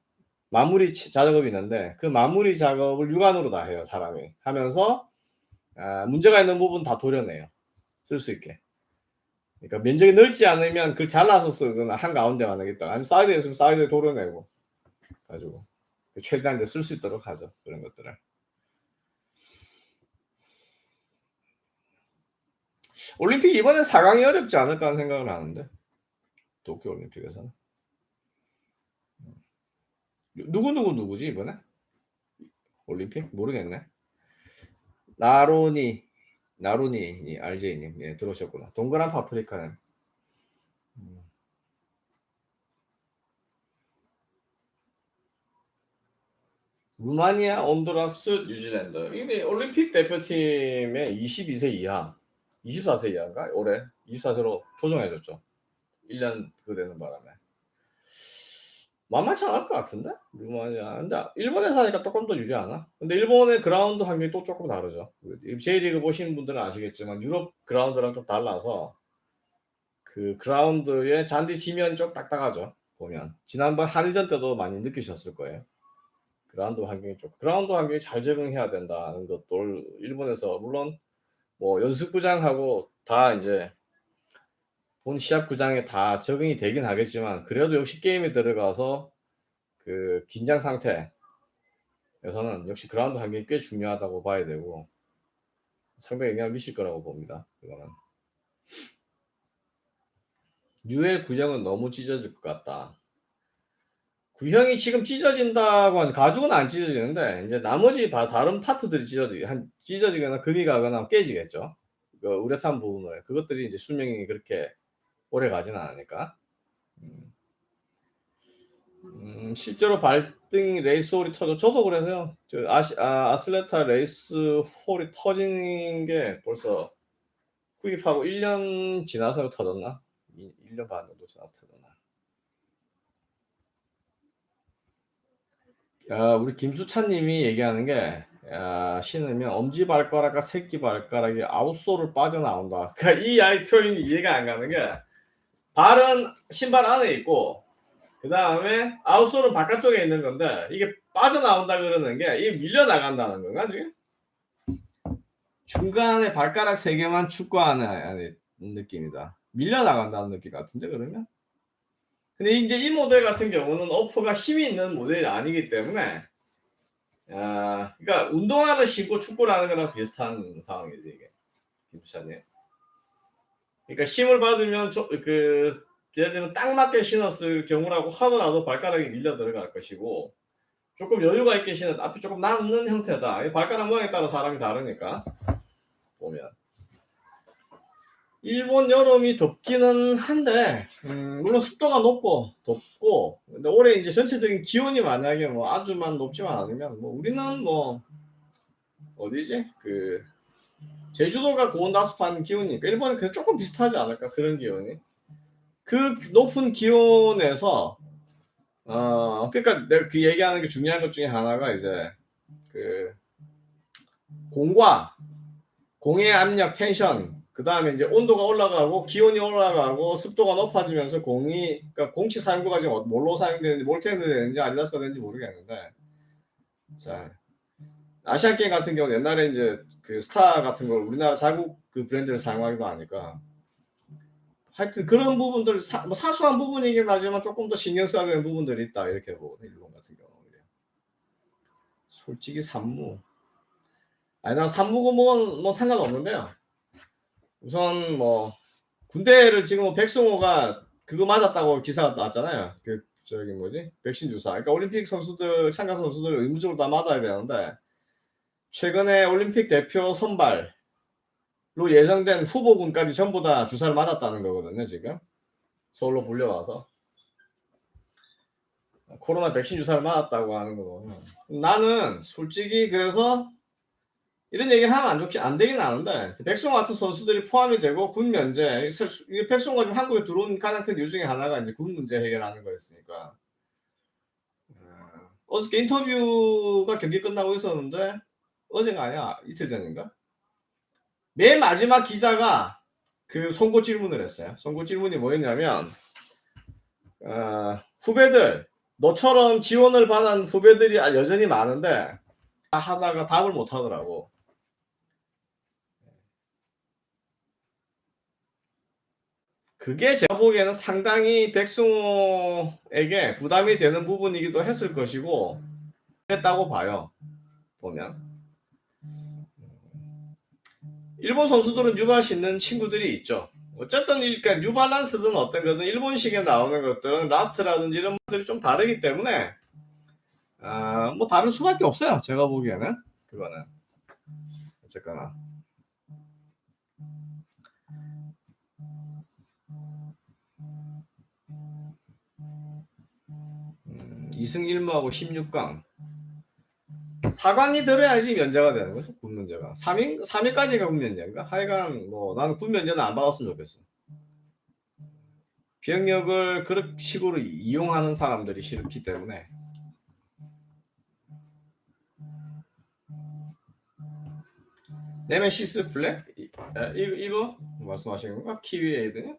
마무리 작업이 있는데 그 마무리 작업을 육안으로 다 해요. 사람이. 하면서 아, 문제가 있는 부분 다 도려내요. 쓸 수 있게. 그러니까 면적이 넓지 않으면 그걸 잘라서 쓰거나 한가운데만 하겠다. 아니면 사이드에 있으면 사이드에 도려내고 가지고 최대한 쓸수 있도록 하죠. 그런 것들을. 올림픽 이번에 4강이 어렵지 않을까 하는 생각을 하는데 도쿄 올림픽에서는 누구 누구 누구지 이번에 올림픽 모르겠네 나로니 나루니 RJ님 예, 들어오셨구나 동그란 파프리카는 음. 루마니아, 온두라스, 뉴질랜드 이게 올림픽 대표팀의 22세 이하 24세 이하인가? 올해 24세로 조정해줬죠. 1년 그 되는 바람에. 만만치 않을 것 같은데? 루마니아. 근데 일본에서 하니까 조금 더 유리하나? 근데 일본의 그라운드 환경이 또 조금 다르죠. J리그 보시는 분들은 아시겠지만 유럽 그라운드랑 좀 달라서 그 그라운드의 잔디 지면이 좀 딱딱하죠. 보면. 지난번 한일전 때도 많이 느끼셨을 거예요. 그라운드 환경이 좀 그라운드 환경이 잘 적응해야 된다는 것도 일본에서 물론 뭐 연습구장하고 다 이제 본 시합 구장에 다 적응이 되긴 하겠지만 그래도 역시 게임에 들어가서 그 긴장 상태에서는 역시 그라운드 환경이 꽤 중요하다고 봐야 되고 상당히 영향을 미칠 거라고 봅니다. 이거는 UL 구형은 너무 찢어질 것 같다. 구형이 지금 찢어진다고 하는 가죽은 안 찢어지는데 이제 나머지 다른 파트들이 찢어지 한 찢어지거나 금이 가거나 깨지겠죠. 그 우레탄 부분을 그것들이 이제 수명이 그렇게 오래 가지는 않으니까. 음. 음, 실제로 발등 lace hole이 터져 저도 그래서요. 저 아시, 아, 아슬레타 lace 홀이 터지는 게 벌써 구입하고 1년 지나서 터졌나? 1년 반 정도 지나서 터졌나? 야, 우리 김수찬님이 얘기하는 게 야, 신으면 엄지발가락과 새끼발가락이 아웃솔을 빠져나온다. 그러니까 이 표현이 이해가 안 가는 게 발은 신발 안에 있고 그 다음에 아웃솔은 바깥쪽에 있는 건데 이게 빠져나온다 그러는 게 이게 밀려 나간다는 건가 지금? 중간에 발가락 세 개만 축구하는 느낌이다. 밀려 나간다는 느낌 같은데 그러면? 근데 이제 이 모델 같은 경우는 어퍼가 힘이 있는 모델이 아니기 때문에 아, 그러니까 운동화를 신고 축구를 하는 거랑 비슷한 상황이지 이게 김수찬이. 그러니까 힘을 받으면 저, 그 예를 들면 딱 맞게 신었을 경우라고 하더라도 발가락이 밀려 들어갈 것이고 조금 여유가 있게 신었 앞이 조금 남는 형태다. 이 발가락 모양에 따라 사람이 다르니까 보면 일본 여름이 덥기는 한데 음, 물론 습도가 높고 덥고 근데 올해 이제 전체적인 기온이 만약에 뭐 아주만 높지만 않으면 뭐 우리는 뭐 어디지 그 제주도가 고온다습한 기온이니까 일본은 그 조금 비슷하지 않을까 그런 기온이? 그 높은 기온에서 어 그러니까 내가 그 얘기하는 게 중요한 것 중에 하나가 이제 그 공과 공의 압력 텐션 그 다음에 이제 온도가 올라가고 기온이 올라가고 습도가 높아지면서 공이 그러니까 공식 사용구가 지금 뭘로 사용되는지 몰텐이 되는지 아디다스가 되는지 모르겠는데 자 아시안 게임 같은 경우는 옛날에 이제 그 스타 같은 걸 우리나라 자국 그 브랜드를 사용하기도 하니까. 하여튼 그런 부분들 사, 뭐 사소한 부분이긴 하지만 조금 더 신경 써야 되는 부분들이 있다. 이렇게 보거든요 일본 같은 경우는. 솔직히 산무. 아니 난 산무고 뭐, 뭐 상관없는데요. 우선 뭐 군대를 지금 뭐 백승호가 그거 맞았다고 기사가 나왔잖아요. 그 저기 뭐지? 백신 주사. 그러니까 올림픽 선수들 참가 선수들 의무적으로 다 맞아야 되는데 최근에 올림픽 대표 선발로 예정된 후보군까지 전부 다 주사를 맞았다는 거거든요. 지금. 서울로 불려와서. 코로나 백신 주사를 맞았다고 하는 거고. 나는 솔직히 그래서 이런 얘기를 하면 안 좋게 안 되긴 하는데 백승호 같은 선수들이 포함이 되고 군 면제 이게 백승호가 지금 한국에 들어온 가장 큰 이유 중에 하나가 이제 군 문제 해결하는 거였으니까. 어, 어저께 인터뷰가 경기 끝나고 있었는데 어제가 아니야? 이틀 전인가? 맨 마지막 기자가 그 송고 질문을 했어요. 송고 질문이 뭐였냐면 어, 후배들 너처럼 지원을 받은 후배들이 여전히 많은데 하다가 답을 못 하더라고. 그게 제가 보기에는 상당히 백승호에게 부담이 되는 부분이기도 했을 것이고 했다고 봐요. 보면 일본 선수들은 뉴발 신는 친구들이 있죠. 어쨌든 그러니까 뉴발란스든 어떤 거든 일본식에 나오는 것들은 last라든지 이런 것들이 좀 다르기 때문에 아, 뭐 다를 수밖에 없어요. 제가 보기에는 그거는 어쨌거나 이승 1무하고 16강 4강이 들어야지 면제가 되는 거죠 군 면제가 3위, 3위까지가 군 면제인가 하여간 뭐 나는 군 면제는 안 받았으면 좋겠어 병역을 그런 식으로 이용하는 사람들이 싫기 때문에 네메시스 블랙? 이, 이거 말씀하시는 건가? 키위 에이드냐?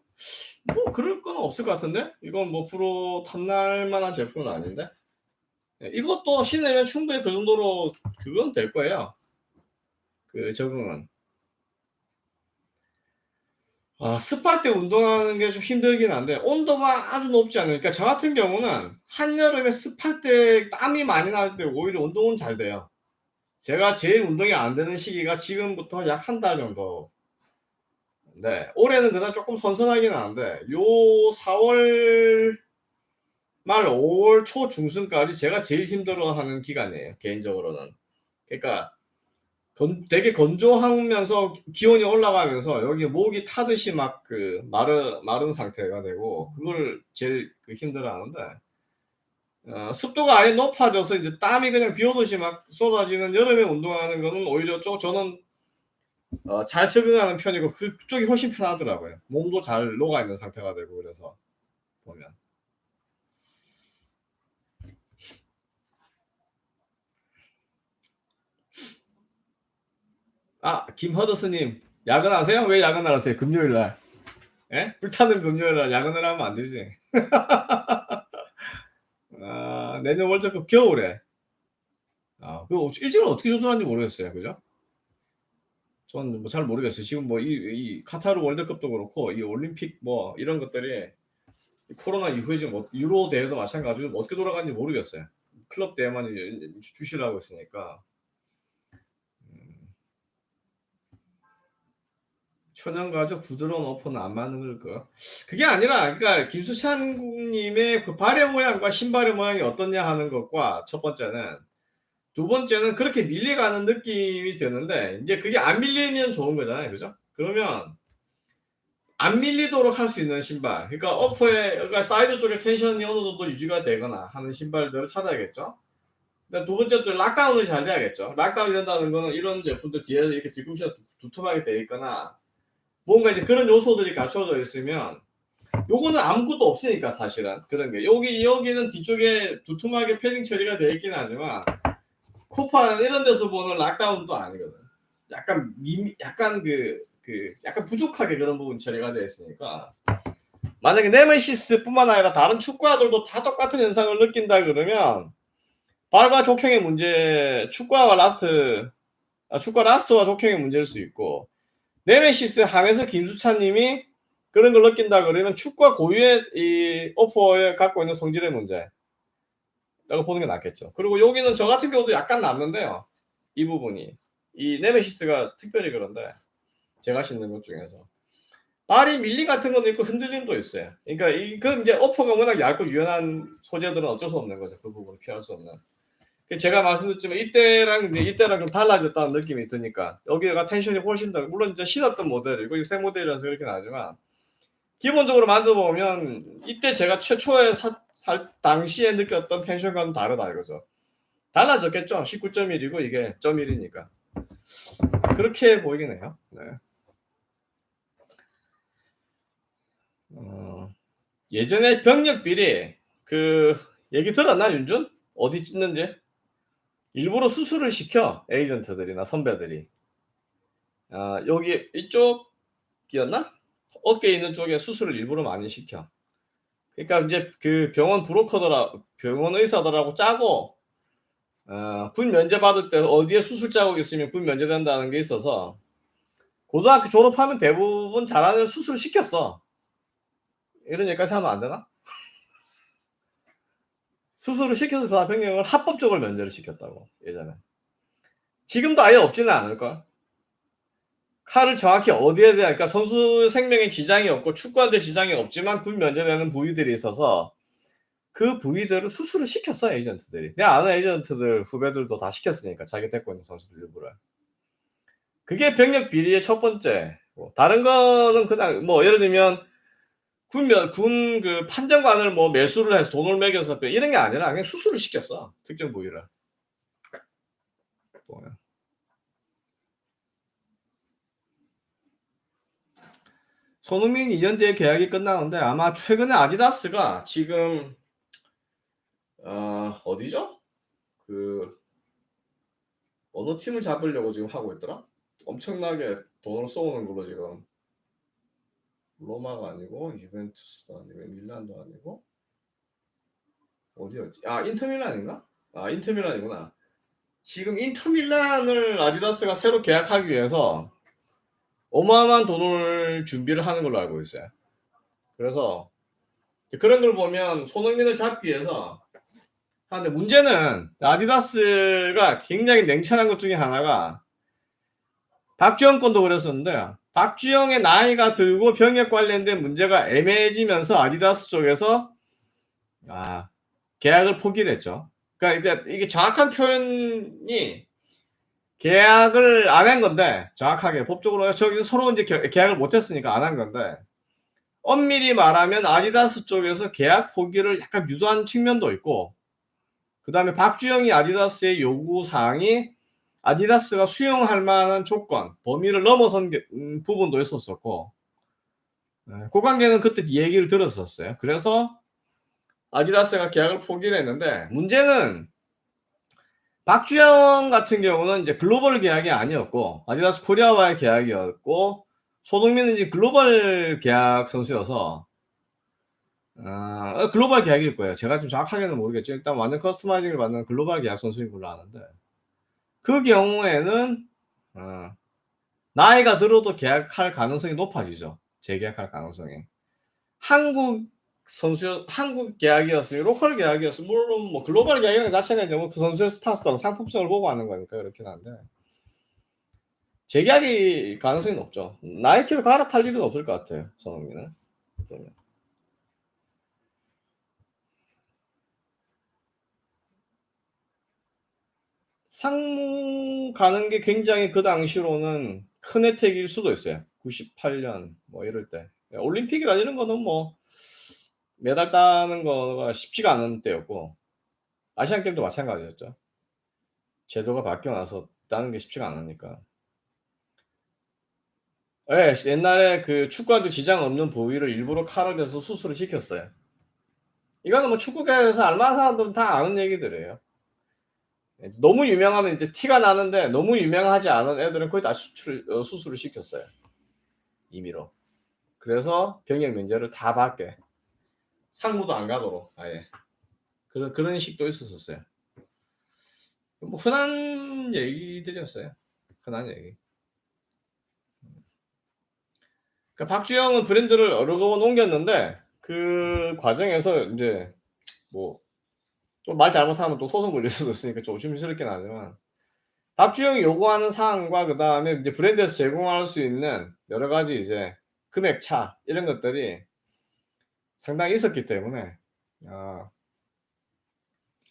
뭐 그럴 건 없을 것 같은데 이건 뭐 프로 탐날 만한 제품은 아닌데 네, 이것도 신으면 충분히 그 정도로 그건 될 거예요. 그 적응은. 아, 습할 때 운동하는 게 좀 힘들긴 한데 온도가 아주 높지 않으니까 저 같은 경우는 한여름에 습할 때 땀이 많이 날 때 오히려 운동은 잘 돼요. 제가 제일 운동이 안 되는 시기가 지금부터 약 한 달 정도. 네, 올해는 그다 조금 선선하긴 한데 요 4월 말 5월 초 중순까지 제가 제일 힘들어하는 기간이에요. 개인적으로는. 그러니까 건, 되게 건조하면서 기온이 올라가면서 여기 목이 타듯이 막 그 마르 마른 상태가 되고 그걸 제일 그 힘들어하는데 어, 습도가 아예 높아져서 이제 땀이 그냥 비 오듯이 막 쏟아지는 여름에 운동하는 거는 오히려 좀 저는 어, 잘 적응하는 편이고 그쪽이 훨씬 편하더라고요. 몸도 잘 녹아 있는 상태가 되고 그래서 보면 아 김허더스님 야근하세요? 왜 야근을 하세요? 금요일 날 예? 불타는 금요일날 야근을 하면 안 되지. 아, 내년 월드컵 겨울에. 아, 그 일정을 어떻게 조절하는지 모르겠어요. 그죠? 저는 뭐 잘 모르겠어요. 지금 뭐 이 이 카타르 월드컵도 그렇고 이 올림픽 뭐 이런 것들이 코로나 이후에 지금 뭐 유로 대회도 마찬가지로 뭐 어떻게 돌아가는지 모르겠어요. 클럽 대회만 하고 있으니까. 천연가족 부드러운 어퍼는 안 맞는 걸 그게 아니라 그러니까 김수찬 님의 그 발의 모양과 신발의 모양이 어떻냐 하는 것과 첫 번째는 두 번째는 그렇게 밀려가는 느낌이 드는데 이제 그게 안 밀리면 좋은 거잖아요. 그죠? 그러면 안 밀리도록 할 수 있는 신발. 그러니까 어퍼의 그러니까 사이드 쪽에 텐션이 어느 정도 유지가 되거나 하는 신발들을 찾아야겠죠. 두 번째 또 lockdown이 잘 돼야겠죠. lockdown이 된다는 거는 이런 제품들 뒤에서 이렇게 뒤꿈치가 두툼하게 되어 있거나 뭔가 이제 그런 요소들이 갖춰져 있으면 요거는 아무것도 없으니까 사실은 그런 게 여기 여기는 뒤쪽에 두툼하게 패딩 처리가 되어 있긴 하지만 코파 이런 데서 보는 lockdown도 아니거든. 약간 미 약간 그, 그 약간 부족하게 그런 부분 처리가 되어 있으니까 만약에 네메시스뿐만 아니라 다른 축구화들도 다 똑같은 현상을 느낀다 그러면 발과 족형의 문제, 축구화 last, 아, 축구 last와 족형의 문제일 수 있고 네메시스 한에서 김수찬님이 그런 걸 느낀다 그러면 축구화 고유의 이 upper에 갖고 있는 성질의 문제. 라고 보는 게 낫겠죠. 그리고 여기는 저 같은 경우도 약간 남는데요. 이 부분이. 이 네메시스가 특별히 그런데 제가 신는 것 중에서 발이 밀리 같은 것도 있고 흔들림도 있어요. 그러니까 이그 이제 upper가 워낙 얇고 유연한 소재들은 어쩔 수 없는 거죠. 그 부분을 피할 수 없는. 제가 말씀드렸지만 이때랑 이때랑 좀 달라졌다는 느낌이 드니까 여기가 텐션이 훨씬 더 물론 이제 신었던 모델이고 새 모델이라서 그렇게 나지만 기본적으로 만져보면 이때 제가 최초에 사, 살, 당시에 느꼈던 텐션과는 다르다 이거죠. 달라졌겠죠. 19.1이고 이게 0.1이니까. 그렇게 보이긴 해요. 네. 어, 예전에 병력 비리 그 얘기 들었나 윤준? 어디 찍는지? 일부러 수술을 시켜 에이전트들이나 선배들이. 아, 여기 이쪽이었나? 어깨에 있는 쪽에 수술을 일부러 많이 시켜. 그러니까 이제 그 병원 브로커더라, 병원 의사들하고 짜고, 어, 군 면제 받을 때 어디에 수술 자국 있으면 군 면제된다는 게 있어서, 고등학교 졸업하면 대부분 잘하는 수술 시켰어. 이런 얘기까지 하면 안 되나? 수술을 시켜서 병역을 합법적으로 면제를 시켰다고, 예전에. 지금도 아예 없지는 않을걸? 칼을 정확히 어디에 대한 그러니까 선수 생명에 지장이 없고 축구하는데 지장이 없지만 군 면제되는 부위들이 있어서 그 부위들을 수술을 시켰어 에이전트들이 내가 아는 에이전트들 후배들도 다 시켰으니까 자기 데리고 있는 선수들 일부러 그게 병력 비리의 첫 번째 뭐 다른 거는 그냥 뭐 예를 들면 군면 군그 판정관을 뭐 매수를 해서 돈을 매겨서 이런 게 아니라 그냥 수술을 시켰어 특정 부위를 뭐야. 손흥민 2년 뒤에 계약이 끝나는데 아마 최근에 아디다스가 지금 어, 어디죠? 그 어느 팀을 잡으려고 지금 하고 있더라? 엄청나게 돈을 쏘는 걸로 지금 로마가 아니고 유벤투스도 아니고 밀란도 아니고 어디였지? 아 인터밀란인가? 아 인터밀란이구나. 지금 인터밀란을 아디다스가 새로 계약하기 위해서 어마어마한 돈을 준비를 하는 걸로 알고 있어요. 그래서 그런 걸 보면 손흥민을 잡기 위해서 하는데 문제는 아디다스가 굉장히 냉철한 것 중에 하나가 박주영 건도 그랬었는데 박주영의 나이가 들고 병역 관련된 문제가 애매해지면서 아디다스 쪽에서 아, 계약을 포기를 했죠. 그러니까 이게 정확한 표현이 계약을 안 한 건데 정확하게 법적으로 저기 서로 이제 계약을 못 했으니까 안 한 건데 엄밀히 말하면 아디다스 쪽에서 계약 포기를 약간 유도한 측면도 있고 그 다음에 박주영이 아디다스의 요구 사항이 아디다스가 수용할 만한 조건 범위를 넘어선 게, 음, 부분도 있었었고 네, 그 관계는 그때 얘기를 들었었어요 그래서 아디다스가 계약을 포기를 했는데 문제는 박주영 같은 경우는 이제 글로벌 계약이 아니었고 아디다스 코리아와의 계약이었고 손흥민은 이제 글로벌 계약 선수여서 어, 글로벌 계약일 거예요. 제가 지금 정확하게는 모르겠죠. 일단 완전 customizing을 받는 글로벌 계약 선수인 걸로 아는데 그 경우에는 어, 나이가 들어도 계약할 가능성이 높아지죠. 재계약할 가능성이. 한국 선수 한국 계약이었으면 로컬 계약이었으면 물론 뭐 글로벌 계약이라는 자체가 이제 뭐그 선수의 스타성, 상품성을 보고 하는 거니까 그렇긴 한데 재계약이 가능성이 높죠. 나이키를 갈아탈 일은 없을 것 같아요. 손흥민은. 그러면. 상무 가는 게 굉장히 그 당시로는 큰 혜택일 수도 있어요. 98년 뭐 이럴 때 올림픽이라 이런 거는 뭐 메달 따는 거가 쉽지가 않은 때였고 아시안 게임도 마찬가지였죠. 제도가 바뀌어 나서 따는 게 쉽지가 않으니까. 예, 옛날에 그 축구한테 지장 없는 부위를 일부러 칼을 대서 수술을 시켰어요. 이거는 뭐 축구계에서 알만한 사람들은 다 아는 얘기들이에요. 너무 유명하면 이제 티가 나는데 너무 유명하지 않은 애들은 거의 다 수출, 어, 수술을 시켰어요. 임의로. 그래서 병역 면제를 다 받게. 상무도 안 가도록 아예. 그런 그런 식도 있었었어요. 뭐 흔한 얘기들이었어요. 흔한 얘기. 그러니까 박주영은 브랜드를 여러 번 옮겼는데 그 과정에서 이제 뭐 또 말 잘못하면 또 소송 걸릴 수도 있으니까 조심스럽긴 하지만 박주영이 요구하는 사항과 그 다음에 이제 브랜드에서 제공할 수 있는 여러 가지 이제 금액 차 이런 것들이 상당히 있었기 때문에 어,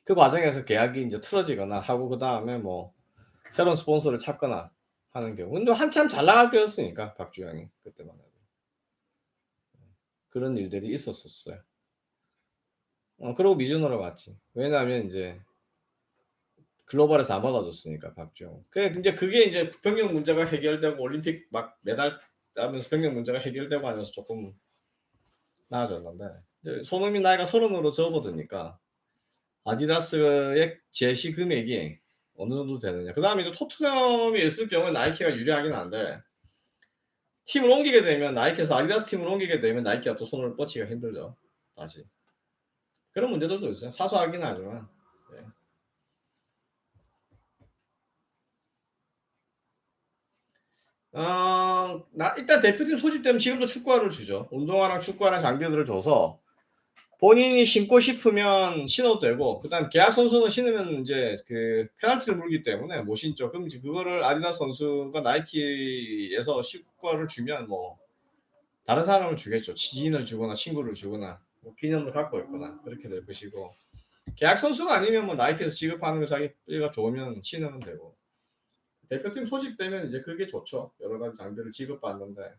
그 과정에서 계약이 이제 틀어지거나 하고 그 다음에 뭐 새로운 스폰서를 찾거나 하는 경우 근데 한참 잘 나갈 때였으니까 박주영이 그때만 해도 그런 일들이 있었었어요. 어, 그리고 미즈노로 갔지. 왜냐하면 이제 글로벌에서 안 받아줬으니까 박주영. 그래 이제 그게 이제 병역 문제가 해결되고 올림픽 막 메달 따면서 병역 문제가 해결되고 하면서 조금 나아졌는데 손흥민 나이가 서른으로 접어드니까 아디다스의 제시 금액이 어느 정도 되느냐. 그 다음에 이제 토트넘이 있을 경우에 나이키가 유리하긴 한데 팀을 옮기게 되면 나이키에서 아디다스 팀을 옮기게 되면 나이키가 또 손을 뻗치기가 힘들죠. 다시. 그런 문제들도 있어요. 사소하긴 하지만. 네. 어, 나 일단 대표팀 소집되면 지금도 축구화를 주죠. 운동화랑 축구화랑 장비들을 줘서 본인이 신고 싶으면 신어도 되고 그다음 계약 선수는 신으면 이제 그 페널티를 물기 때문에 못 신죠. 그럼 이제 그거를 아디다스 선수가 나이키에서 신고를 주면 뭐 다른 사람을 주겠죠. 지인을 주거나 친구를 주거나 뭐 기념을 갖고 있거나 그렇게 될 것이고 계약 선수가 아니면 뭐 나이키에서 지급하는 거 자기가 좋으면 신으면 되고 대표팀 소집되면 이제 그게 좋죠. 여러 가지 장비를 지급받는데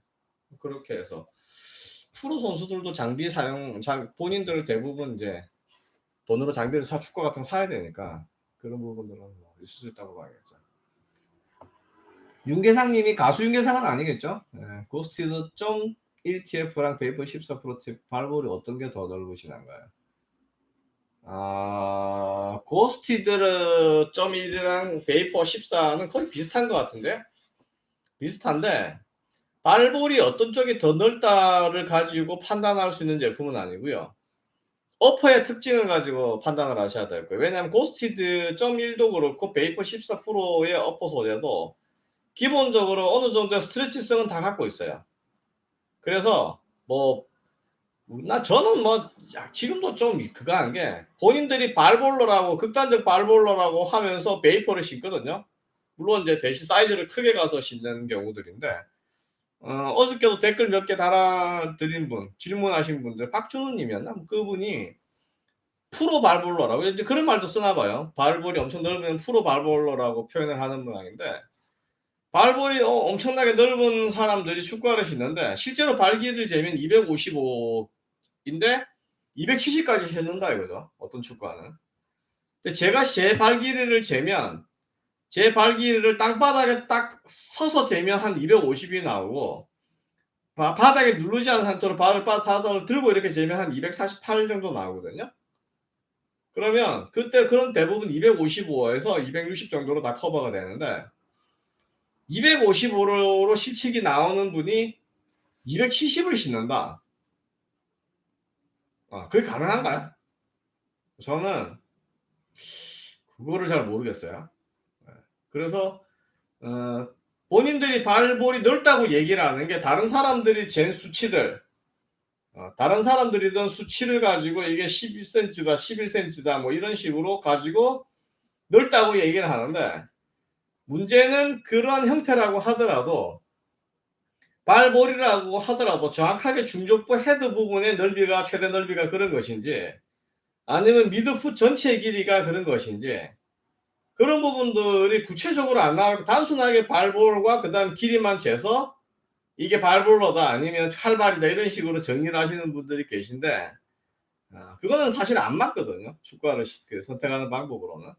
그렇게 해서 프로 선수들도 장비 사용 장, 본인들 대부분 이제 돈으로 장비를 사 축구 같은 거 사야 되니까 그런 부분들은 뭐 있을 수 있다고 봐야겠죠. 윤계상님이 가수 윤계상은 아니겠죠? 네, Ghosted 점 1 TF랑 Vapor 14 Pro TF 발볼이 어떤 게 더 넓으시나요? 아, Ghosted 점 1이랑 Vapor 14는 거의 비슷한 것 같은데 비슷한데 발볼이 어떤 쪽이 더 넓다를 가지고 판단할 수 있는 제품은 아니고요. 어퍼의 특징을 가지고 판단을 하셔야 될 거예요. 왜냐하면 Ghosted .1도 그렇고 베이퍼 14 프로의 어퍼 소재도 기본적으로 어느 정도의 stretch성은 다 갖고 있어요. 그래서 뭐 나 저는 뭐 야, 지금도 좀 그거 한 게 본인들이 발볼러라고 극단적 발볼러라고 하면서 Vapor를 신거든요. 물론 이제 대신 사이즈를 크게 가서 신는 경우들인데 어, 어저께도 댓글 몇 개 달아드린 분, 질문하신 분들, 박준호님이었나? 뭐 그분이 프로 발볼러라고 이제 그런 말도 쓰나 봐요. 발볼이 엄청 넓으면 프로 발볼러라고 표현을 하는 모양인데 발볼이 어, 엄청나게 넓은 사람들이 축구화를 신는데 실제로 발길을 재면 255인데 270까지 신는다 이거죠. 어떤 축구화는. 근데 제가 제 발길이를 재면 제 발길을 땅바닥에 딱 서서 재면 한 250이 나오고 바, 바닥에 누르지 않은 상태로 발을 바닥을 들고 이렇게 재면 한 248 정도 나오거든요. 그러면 그때 그런 대부분 255에서 260 정도로 다 커버가 되는데 255로 실측이 나오는 분이 270을 신는다. 아, 그게 가능한가요? 저는 그거를 잘 모르겠어요. 네. 그래서 어, 본인들이 발볼이 넓다고 얘기를 하는 게 다른 사람들이 잰 수치들 어, 다른 사람들이던 수치를 가지고 이게 11cm다 11cm다 뭐 이런 식으로 가지고 넓다고 얘기를 하는데 문제는 그러한 형태라고 하더라도 발볼이라고 하더라도 정확하게 중족부 헤드 부분의 넓이가 최대 넓이가 그런 것인지 아니면 midfoot 전체 길이가 그런 것인지 그런 부분들이 구체적으로 안 나오고 단순하게 발볼과 그 다음 길이만 재서 이게 발볼러다 아니면 칼발이다 이런 식으로 정리를 하시는 분들이 계신데 아, 그거는 사실 안 맞거든요. 축구화를 그 선택하는 방법으로는.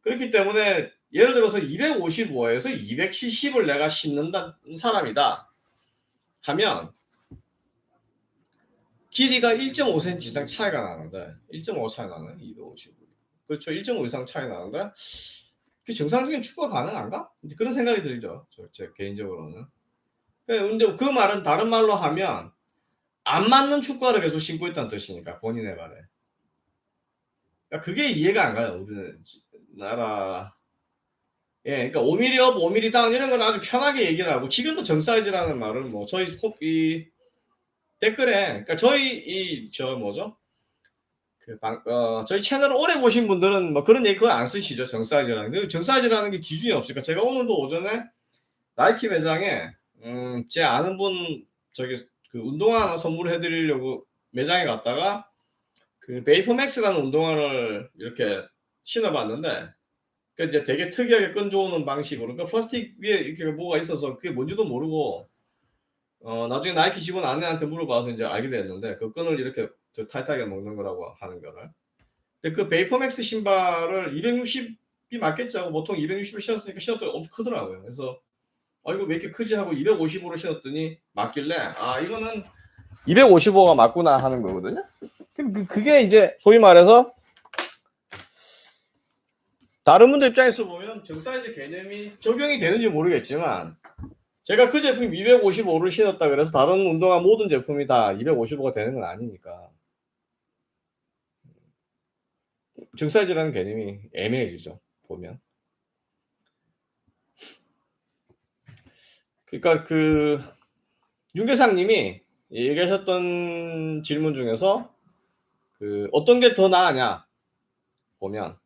그렇기 때문에 예를 들어서 255에서 270을 내가 신는다 사람이다 하면 길이가 1.5cm 이상 차이가 나는데 1.5 차이 나는 255 그렇죠 1.5 이상 차이 나는데 그 정상적인 축구가 가능한가? 그런 생각이 들죠. 제 개인적으로는. 근데 그 말은 다른 말로 하면 안 맞는 축구화를 계속 신고 있다는 뜻이니까 본인의 말에. 그러니까 그게 이해가 안 가요. 우리나라. 예, 그러니까 5mm up, 5mm down 이런 걸 아주 편하게 얘기를 하고 지금도 정 사이즈라는 말을 뭐 저희 이 댓글에 그러니까 저희 이 저 뭐죠? 그 방, 어, 저희 채널을 오래 보신 분들은 뭐 그런 얘기 안 쓰시죠 정 사이즈라는 게 정 사이즈라는 게 기준이 없으니까 제가 오늘도 오전에 나이키 매장에 음, 제 아는 분 저기 그 운동화 하나 선물해 드리려고 매장에 갔다가 그 VaporMax라는 운동화를 이렇게 신어봤는데 그 이제 되게 특이하게 끈조는 방식으로. 그러니까 플라스틱 위에 이렇게 뭐가 있어서 그게 뭔지도 모르고 어 나중에 나이키 직원 아내한테 물어봐서 이제 알게 됐는데 그 끈을 이렇게 타이트하게 묶는 거라고 하는 거를. 근데 그 VaporMax 신발을 260이 맞겠지 하고 보통 260을 신었으니까 신었더니 엄청 크더라고요. 그래서 아 이거 왜 이렇게 크지 하고 250으로 신었더니 맞길래 아 이거는 255가 맞구나 하는 거거든요. 그, 그게 이제 소위 말해서 다른 분들 입장에서 보면 정사이즈 개념이 적용이 되는지 모르겠지만 제가 그 제품 255를 신었다 그래서 다른 운동화 모든 제품이 다 255가 되는 건 아니니까. 정사이즈라는 개념이 애매해지죠 보면. 그러니까 그 윤계상님이 얘기하셨던 질문 중에서 그 어떤 게 더 나으냐 보면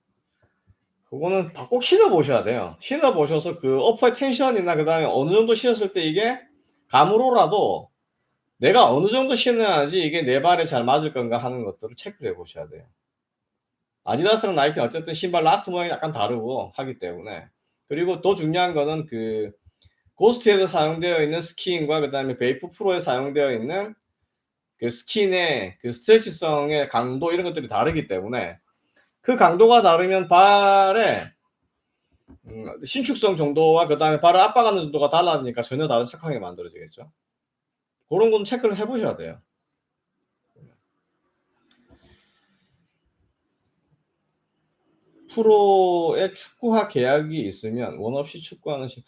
그거는 꼭 신어 보셔야 돼요. 신어 보셔서 그 upper의 tension이나 그 다음에 어느 정도 신었을 때 이게 감으로라도 내가 어느 정도 신어야지 이게 내 발에 잘 맞을 건가 하는 것들을 체크를 해 보셔야 돼요. 아디다스랑 나이키는 어쨌든 신발 last 모양이 약간 다르고 하기 때문에 그리고 더 중요한 거는 그 Ghosted에서 사용되어 있는 skin과 그 다음에 베이프 프로에 사용되어 있는 그 skin의 그 stretch성의 강도 이런 것들이 다르기 때문에 그 강도가 다르면 발의 음, 신축성 정도와 그 다음에 발을 압박하는 정도가 달라지니까 전혀 다른 착하게 만들어지겠죠. 그런 건 체크를 해보셔야 돼요. 프로의 축구화 계약이 있으면 원 없이 축구하는 시...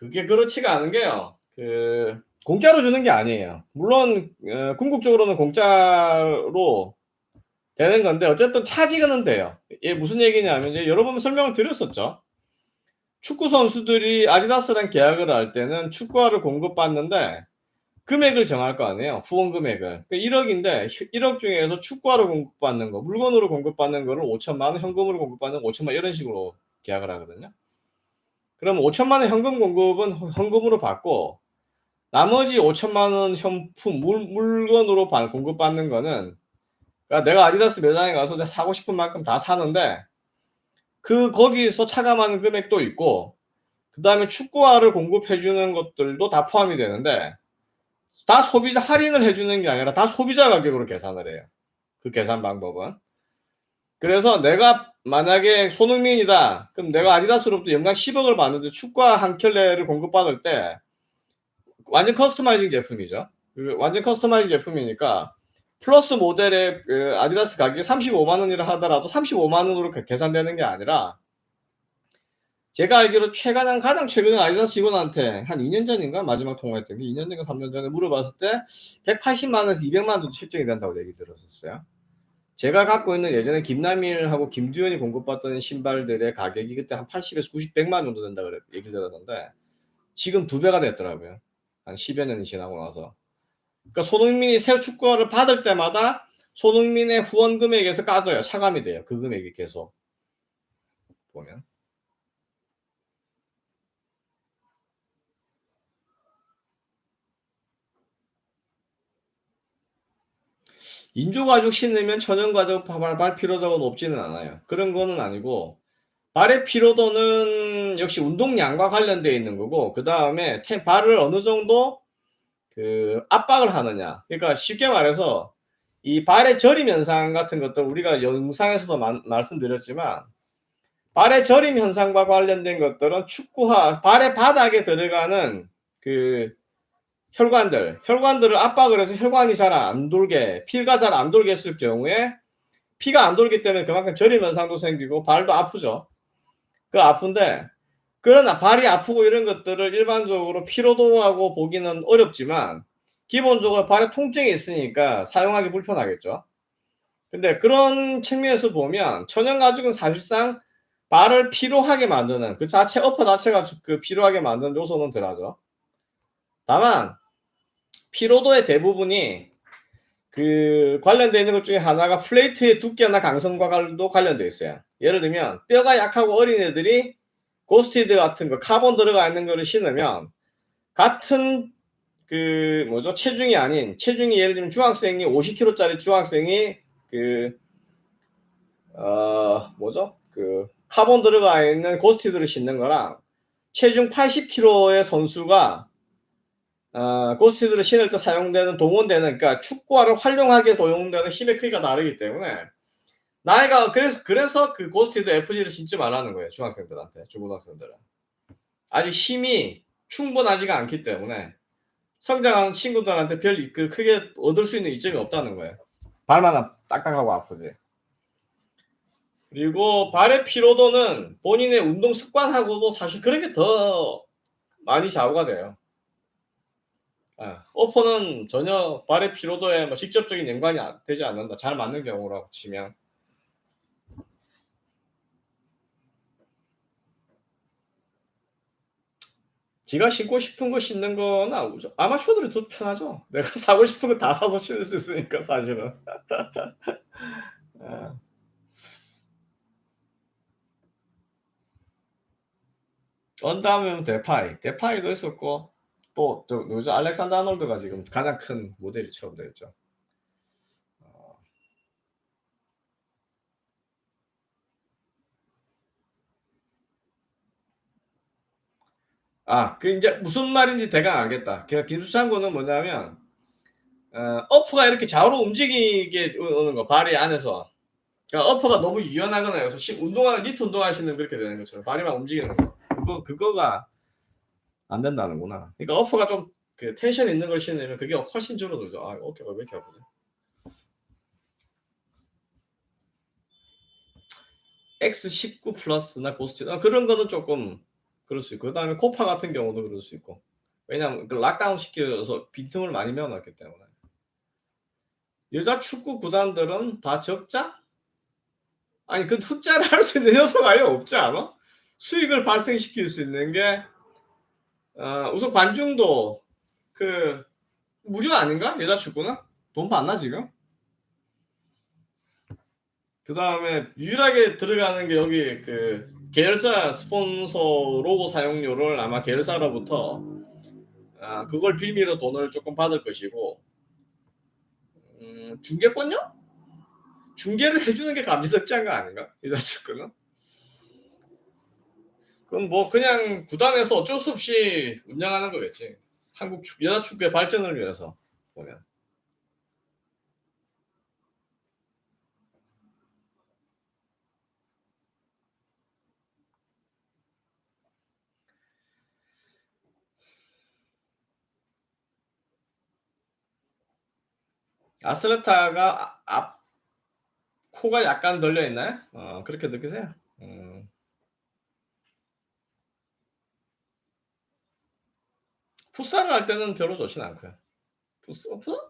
그게 그렇지가 않은 게요. 그 공짜로 주는 게 아니에요. 물론 어, 궁극적으로는 공짜로 되는 건데 어쨌든 차지는 돼요. 이게 무슨 얘기냐면 이제 여러 번 설명을 드렸었죠. 축구 선수들이 아디다스랑 계약을 할 때는 축구화를 공급받는데 금액을 정할 거 아니에요. 후원 금액을. 그러니까 1억인데 1억 중에서 축구화를 공급받는 거, 물건으로 공급받는 거를 5천만 원, 현금으로 공급받는 5천만 원 이런 식으로 계약을 하거든요. 그럼 5천만 원 현금 공급은 현금으로 받고 나머지 5천만 원 현품 물, 물건으로 공급받는 거는 그러니까 내가 아디다스 매장에 가서 사고 싶은 만큼 다 사는데 그 거기서 차감하는 금액도 있고 그 다음에 축구화를 공급해 주는 것들도 다 포함이 되는데 다 소비자 할인을 해주는 게 아니라 다 소비자 가격으로 계산을 해요. 그 계산 방법은. 그래서 내가 만약에 손흥민이다. 그럼 내가 아디다스로부터 연간 10억을 받는데 축구화 한 켤레를 공급받을 때 완전 customizing 제품이죠. 그 완전 customizing 제품이니까 플러스 모델의 그 아디다스 가격이 35만 원이라 하더라도 35만 원으로 계산되는 게 아니라 제가 알기로 최가장 가장 최근에 아디다스 직원한테 한 2년 전인가 마지막 통화했던 게 2년 전인가 3년 전에 물어봤을 때 180만 원에서 200만 원 정도 책정이 된다고 얘기 들었었어요. 제가 갖고 있는 예전에 김남일하고 김두현이 공급받던 신발들의 가격이 그때 한 80에서 90, 100만 원 정도 된다 그래 얘기를 들었는데 지금 두 배가 됐더라고요. 한 10여 년이 지나고 나서. 그러니까 손흥민이 새 축구화를 받을 때마다 손흥민의 후원 금액에서 까져요. 차감이 돼요. 그 금액이 계속 보면. 인조가죽 신으면 천연가죽 발 피로도가 높지는 않아요. 그런 거는 아니고 발의 피로도는 역시 운동량과 관련되어 있는 거고 그 다음에 발을 어느 정도 그 압박을 하느냐 그러니까 쉽게 말해서 이 발의 저림 현상 같은 것도 우리가 영상에서도 마, 말씀드렸지만 발의 저림 현상과 관련된 것들은 축구화 발의 바닥에 들어가는 그 혈관들, 혈관들을 압박을 해서 혈관이 잘 안 돌게, 피가 잘 안 돌게 했을 경우에 피가 안 돌기 때문에 그만큼 저림 현상도 생기고 발도 아프죠. 그 아픈데 그러나 발이 아프고 이런 것들을 일반적으로 피로도라고 보기는 어렵지만 기본적으로 발에 통증이 있으니까 사용하기 불편하겠죠. 근데 그런 측면에서 보면 천연 가죽은 사실상 발을 피로하게 만드는 그 자체 어퍼 자체가 그 피로하게 만드는 요소는 덜하죠. 다만 피로도의 대부분이 그 관련되어 있는 것 중에 하나가 plate의 두께나 강성과도 관련되어 있어요. 예를 들면 뼈가 약하고 어린 애들이 Ghosted 같은 거 카본 들어가 있는 거를 신으면 같은 그 뭐죠? 체중이 아닌 체중이 예를 들면 중학생이 50kg짜리 중학생이 그 어 뭐죠? 그 카본 들어가 있는 Ghosted를 신는 거랑 체중 80kg의 선수가 어, Ghosted를 신을 때 사용되는 동원되는 그러니까 축구화를 활용하게 동원되는 힘의 크기가 다르기 때문에 나이가 그래서 그래서 그 Ghosted FG를 신지 말라는 거예요 중학생들한테 중고등학생들은 아직 힘이 충분하지가 않기 때문에 성장하는 친구들한테 별 그 크게 얻을 수 있는 이점이 없다는 거예요 발만 딱딱하고 아프지 그리고 발의 피로도는 본인의 운동 습관하고도 사실 그런 게 더 많이 좌우가 돼요 아, 오퍼는 전혀 발의 피로도에 뭐 직접적인 연관이 되지 않는다. 잘 맞는 경우라고 치면. 지가 신고 싶은 거 신는 거나 아마추어들이 더 편하죠. 내가 사고 싶은 거 다 사서 신을 수 있으니까 사실은. 아. 언다음에 데파이. 데파이도 있었고 또, 저, 누구죠? 알렉산더 아놀드가 지금 가장 큰 모델이 처음 됐죠. 아, 그 이제 무슨 말인지 대강 알겠다. 그 김수창고는 뭐냐면 어, upper가 이렇게 좌우로 움직이게 오는 거 발이 안에서. 그러니까 upper가 너무 유연하거나 해서 운동하는 니트 운동하시는 그렇게 되는 것처럼 발이만 움직이는 거. 그거 그거가 안 된다는구나. 그러니까 upper가 좀 그 텐션 있는 걸 신으면 그게 훨씬 줄어들죠. 아, 어깨가 왜 이렇게 아프지? X19 플러스나 고스트 아, 그런 거는 조금 그럴 수 있고 그다음에 Copa 같은 경우도 그럴 수 있고 왜냐하면 그 락다운 시켜서 빈틈을 많이 메워놨기 때문에 여자 축구 구단들은 다 적자? 아니 그 흑자를 할 수 있는 요소가 아예 없지 않아? 수익을 발생시킬 수 있는 게 어, 우선 관중도 그 무료 아닌가? 여자 축구는? 돈 받나 지금? 그 다음에 유일하게 들어가는 게 여기 그 계열사 스폰서 로고 사용료를 아마 계열사로부터 아, 그걸 빌미로 돈을 조금 받을 것이고 음, 중계권요? 중계를 해주는 게거 아닌가? 여자 축구는? 그럼 뭐 그냥 구단에서 어쩔 수 없이 운영하는 거겠지. 한국 축, 여자 축구의 발전을 위해서 보면. 아슬레타가 아, 앞 코가 약간 들려 있나요? 어, 그렇게 느끼세요? 음. 풋살을 할 때는 별로 좋진 않고요. 어, 풋살?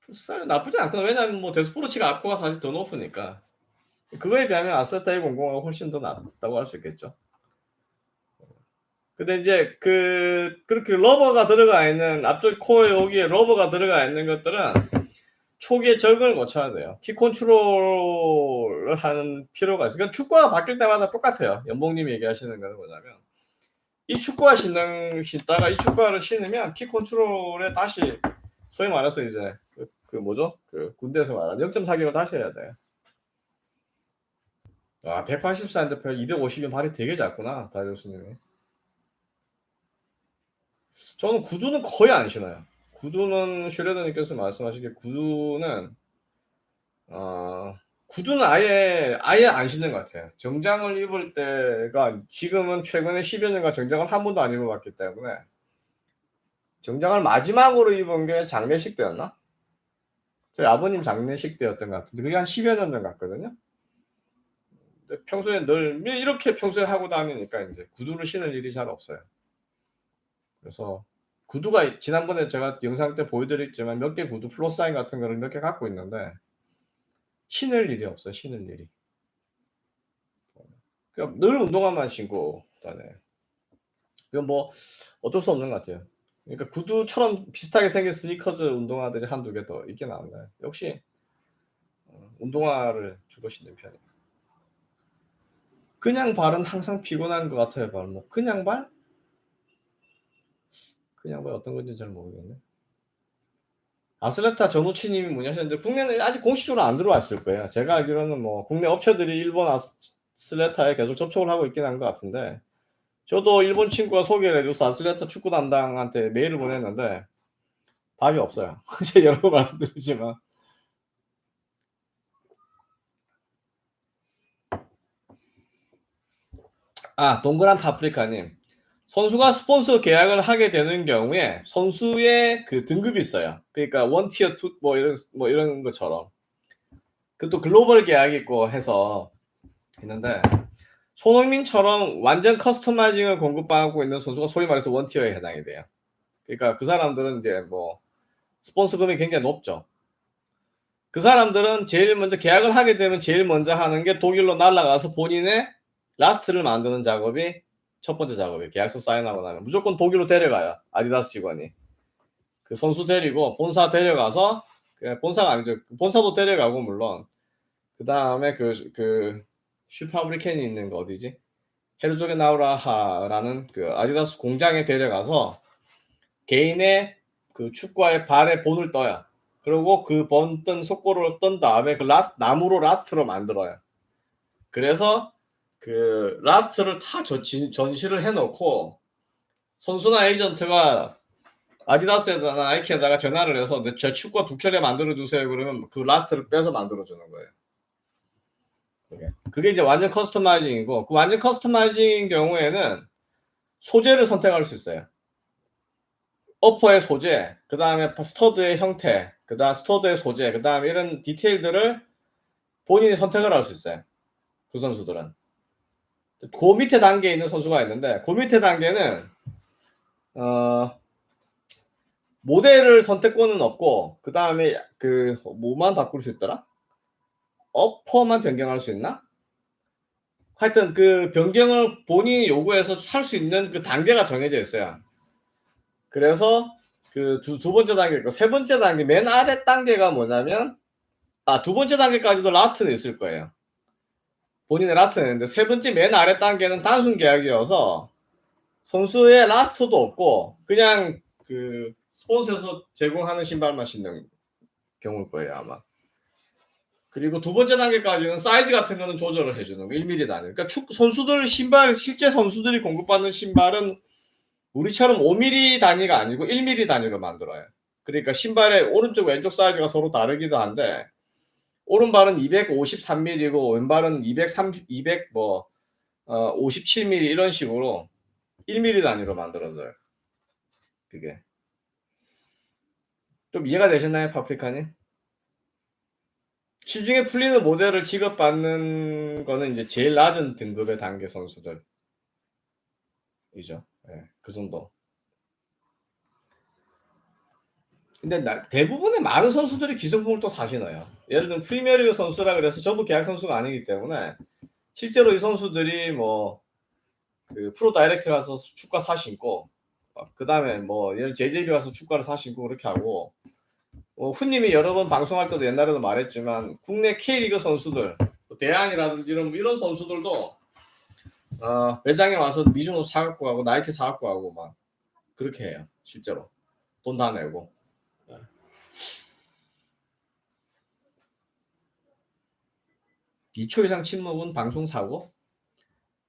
풋살 나쁘지 않거나 왜냐하면 뭐 데스포르치가 앞코가 사실 더 높으니까 그거에 비하면 아슬레타의 공공화가 훨씬 더 낫다고 할 수 있겠죠. 근데 이제 그 그렇게 rubber가 들어가 있는 앞쪽 코 여기에 rubber가 들어가 있는 것들은 초기에 적응을 고쳐야 돼요. 키 컨트롤을 하는 필요가 있어요. 그러니까 축구가 바뀔 때마다 똑같아요. 연봉님이 얘기하시는 거는 뭐냐면 이 축구화 신는 신다가 이 축구화를 신으면 키 컨트롤에 다시 소위 말해서 이제 그, 그 뭐죠? 그 군대에서 말하는 0.4기로 다시 해야 돼요. 아 184인데 250이면 발이 되게 작구나 다이어스님이. 저는 구두는 거의 안 신어요. 구두는 슈레더님께서 말씀하시길 구두는 어, 구두는 아예 아예 안 신는 것 같아요. 정장을 입을 때가 지금은 최근에 10여 년간 정장을 한 번도 안 입어봤기 때문에 정장을 마지막으로 입은 게 장례식 때였나? 저희 아버님 장례식 때였던 것 같은데 그게 한 10여 년 전 같거든요. 평소에 늘 이렇게 평소에 하고 다니니까 이제 구두를 신을 일이 잘 없어요. 그래서 구두가 지난번에 제가 영상 때 보여드렸지만 몇 개 구두 플러 사인 같은 거를 몇 개 갖고 있는데 신을 일이 없어요. 신을 일이. 그냥 늘 운동화만 신고 다녀 이건 뭐 어쩔 수 없는 것 같아요. 그러니까 구두처럼 비슷하게 생긴 스니커즈 운동화들이 한두 개 더 있긴 한데 역시 어, 운동화를 주로 신는 편이에요. 그냥 발은 항상 피곤한 것 같아요. 발. 뭐 그냥 발? 그냥 발 어떤 건지 잘 모르겠네. 아슬레타 전우치님이 문의하셨는데 국내는 아직 공식적으로 안 들어왔을 거예요. 제가 알기로는 뭐 국내 업체들이 일본 아슬레타에 계속 접촉을 하고 있긴 한 것 같은데 저도 일본 친구가 소개를 해줘서 아슬레타 축구 담당한테 메일을 보냈는데 답이 없어요. 제가 여러 번 말씀드리지만 아 동그란 파프리카님 선수가 스폰서 계약을 하게 되는 경우에 선수의 그 등급이 있어요. 그러니까 one tier two 뭐 이런 뭐 이런 것처럼 그 또 글로벌 계약이 있고 해서 있는데 손흥민처럼 완전 customizing을 공급하고 있는 선수가 소위 말해서 one tier에 해당이 돼요. 그러니까 그 사람들은 이제 뭐 스폰서금이 굉장히 높죠. 그 사람들은 제일 먼저 계약을 하게 되면 제일 먼저 하는 게 독일로 날아가서 본인의 last를 만드는 작업이 첫 번째 작업이 계약서 사인하고 나면 무조건 독일로 데려가요. 아디다스 직원이. 그 선수 데리고 본사 데려가서 본사가 아니죠. 본사도 데려가고 물론 그 다음에 그, 그 Schuhfabriken이 있는 거 어디지? 헤르초게나우라흐라는 그 아디다스 공장에 데려가서 개인의 그 축구화의 발의 본을 떠요. 그리고 그 본 뜬 석고를 뜬 다음에 그 last 나무로 last로 만들어요. 그래서 그 last를 다 전시를 해놓고 선수나 에이전트가 아디다스에다가 나이키에다가 전화를 해서 제 축구화 두 켤레 만들어 주세요 그러면 그 last를 빼서 만들어 주는 거예요. 그게. 그게 이제 완전 customizing이고 그 완전 customizing인 경우에는 소재를 선택할 수 있어요. 어퍼의 소재, 그 다음에 stud의 형태, 그 다음 stud의 소재, 그 다음에 이런 디테일들을 본인이 선택을 할 수 있어요. 그 선수들은. 그 밑에 단계에 있는 선수가 있는데 그 밑에 단계는 어, 모델을 선택권은 없고 그 다음에 그 뭐만 바꿀 수 있더라? 어퍼만 변경할 수 있나? 하여튼 그 변경을 본인이 요구해서 살 수 있는 그 단계가 정해져 있어요. 그래서 그 두 두 번째 단계, 세 번째 단계, 맨 아래 단계가 뭐냐면 아 두 번째 단계까지도 last는 있을 거예요. 본인의 last는 있는데 세 번째 맨 아래 단계는 단순 계약이어서 선수의 last도 없고 그냥 그 스폰서에서 제공하는 신발만 신는 경우일 거예요 아마. 그리고 두 번째 단계까지는 사이즈 같은 거는 조절을 해주는 거 1mm 단위. 그러니까 축구 선수들 신발 실제 선수들이 공급받는 신발은 우리처럼 5mm 단위가 아니고 1mm 단위로 만들어요. 그러니까 신발의 오른쪽 왼쪽 사이즈가 서로 다르기도 한데 오른발은 253mm고 왼발은 230, 200 뭐, 어, 57mm 이런 식으로 1mm 단위로 만들어져요. 그게. 좀 이해가 되셨나요, 파프리카님? 시중에 풀리는 모델을 지급받는 거는 이제 제일 낮은 등급의 단계 선수들 이죠. 네, 그 정도. 근데 나- 대부분의 많은 선수들이 기성품을 또 사시나요? 예를 들면 프리미어리그 선수라 그래서 저도 계약 선수가 아니기 때문에 실제로 이 선수들이 뭐 그 프로 다이렉트 가서 축가 사 신고 그 다음에 뭐 예를 JJB 가서 축가를 사 신고 그렇게 하고 어, 훈님이 여러 번 방송할 때도 옛날에도 말했지만 국내 K리그 선수들 뭐 대안이라든지 이런 이런 선수들도 어, 매장에 와서 미주노 사갖고 가고 나이키 사갖고 가고 막 그렇게 해요 실제로 돈 다 내고 2초 이상 침묵은 방송 사고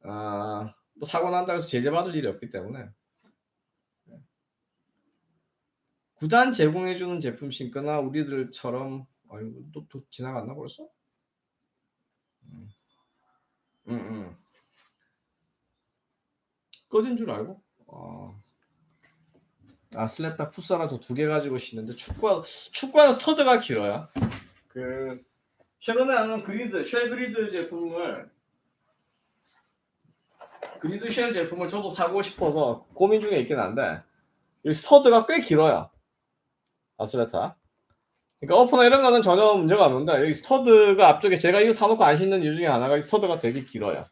아, 뭐 사고 난다고 해서 제재받을 일이 없기 때문에 구단 제공해주는 제품 신거나 우리들처럼 아이고 또, 또 지나갔나 벌써? 음, 음, 음. 꺼진 줄 알고? 어. 아 아슬레타 풋살화도 두 개 가지고 신는데 축구 축구화는 stud가 길어요. 그 최근에 하는 그리드 쉘 그리드 제품을 그리드 쉘 제품을 저도 사고 싶어서 고민 중에 있긴 한데 이 stud가 꽤 길어요. 아슬레타. 그러니까 upper나 이런 거는 전혀 문제가 없는데 여기 stud가 앞쪽에 제가 이거 사놓고 안 신는 이유 중에 하나가 이 stud가 되게 길어요.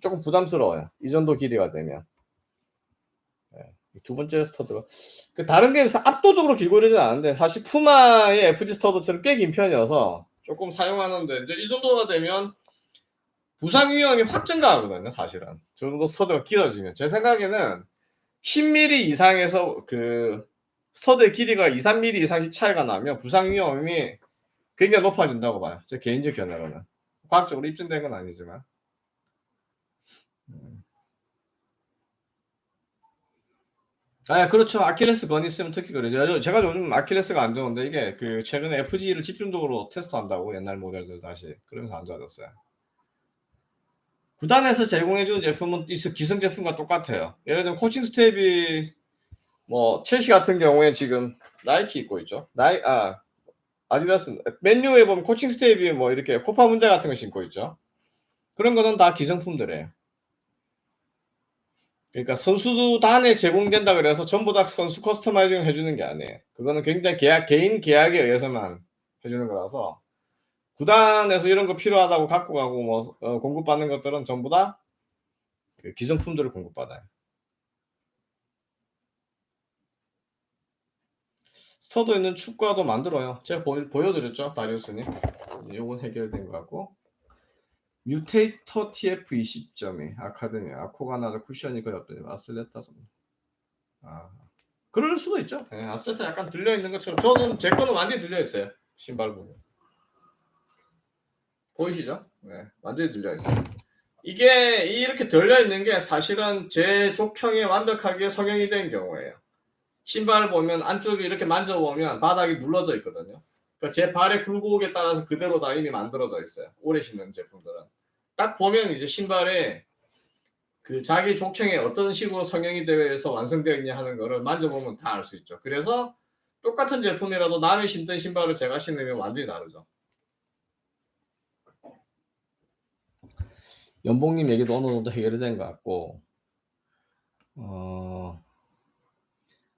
조금 부담스러워요. 이 정도 길이가 되면. 네, 두 번째 stud가 그 다른 게임에서 압도적으로 길고 이러진 않은데 사실 푸마의 FG stud처럼 꽤 긴 편이어서 조금 사용하는데 이제 이 정도가 되면 부상 위험이 확 증가하거든요. 사실은 저 정도 stud가 길어지면 제 생각에는 10mm 이상에서 그 스터드의 길이가 2, 3mm 이상씩 차이가 나면 부상 위험이 굉장히 높아진다고 봐요. 제 개인적 견해로는 과학적으로 입증된 건 아니지만. 음. 아, 그렇죠. 아킬레스 건 있으면 특히 그러죠. 제가 요즘 아킬레스가 안 좋은데 이게 그 최근에 FG를 집중적으로 테스트한다고 옛날 모델들 다시 그러면서 안 좋아졌어요. 구단에서 제공해주는 제품은 기성 제품과 똑같아요. 예를 들면 코칭 스태프가 뭐 첼시 같은 경우에 지금 나이키 입고 있죠. 나이 아 아디다스 맨유에 보면 코칭 스태프가 뭐 이렇게 코파 문디알 같은 거 신고 있죠. 그런 거는 다 기성품들이에요. 그러니까 선수 단에 제공된다 그래서 전부 다 선수 customizing 해주는 게 아니에요. 그거는 굉장히 계약 개인 계약에 의해서만 해주는 거라서 구단에서 이런 거 필요하다고 갖고 가고 뭐 어, 공급받는 것들은 전부 다 그 기성품들을 공급받아요. 스터드 있는 축구화도 만들어요. 제가 보, 여드렸죠 다리우스님. 이건 해결된 것 같고. 뮤테이터 TF 20점이 아카데미 아코가나다 쿠션이 거의 없더니 아슬레타 좀. 아 그럴 수도 있죠. 네, 아슬레타 약간 들려 있는 것처럼 저는 제 거는 완전히 들려 있어요. 신발 부분 보이시죠? 네, 완전히 들려 있어요. 이게 이렇게 들려 있는 게 사실은 제 족형에 완벽하게 성형이 된 경우예요. 신발 보면 안쪽에 이렇게 만져보면 바닥이 눌러져 있거든요. 그러니까 제 발의 굴곡에 따라서 그대로 다 이미 만들어져 있어요. 오래 신는 제품들은. 딱 보면 이제 신발에 그 자기 족형에 어떤 식으로 성형이 되어서 완성되어 있냐 하는 거를 만져보면 다 알 수 있죠. 그래서 똑같은 제품이라도 남이 신던 신발을 제가 신으면 완전히 다르죠. 연봉님 얘기도 어느 정도 해결이 된 것 같고 어...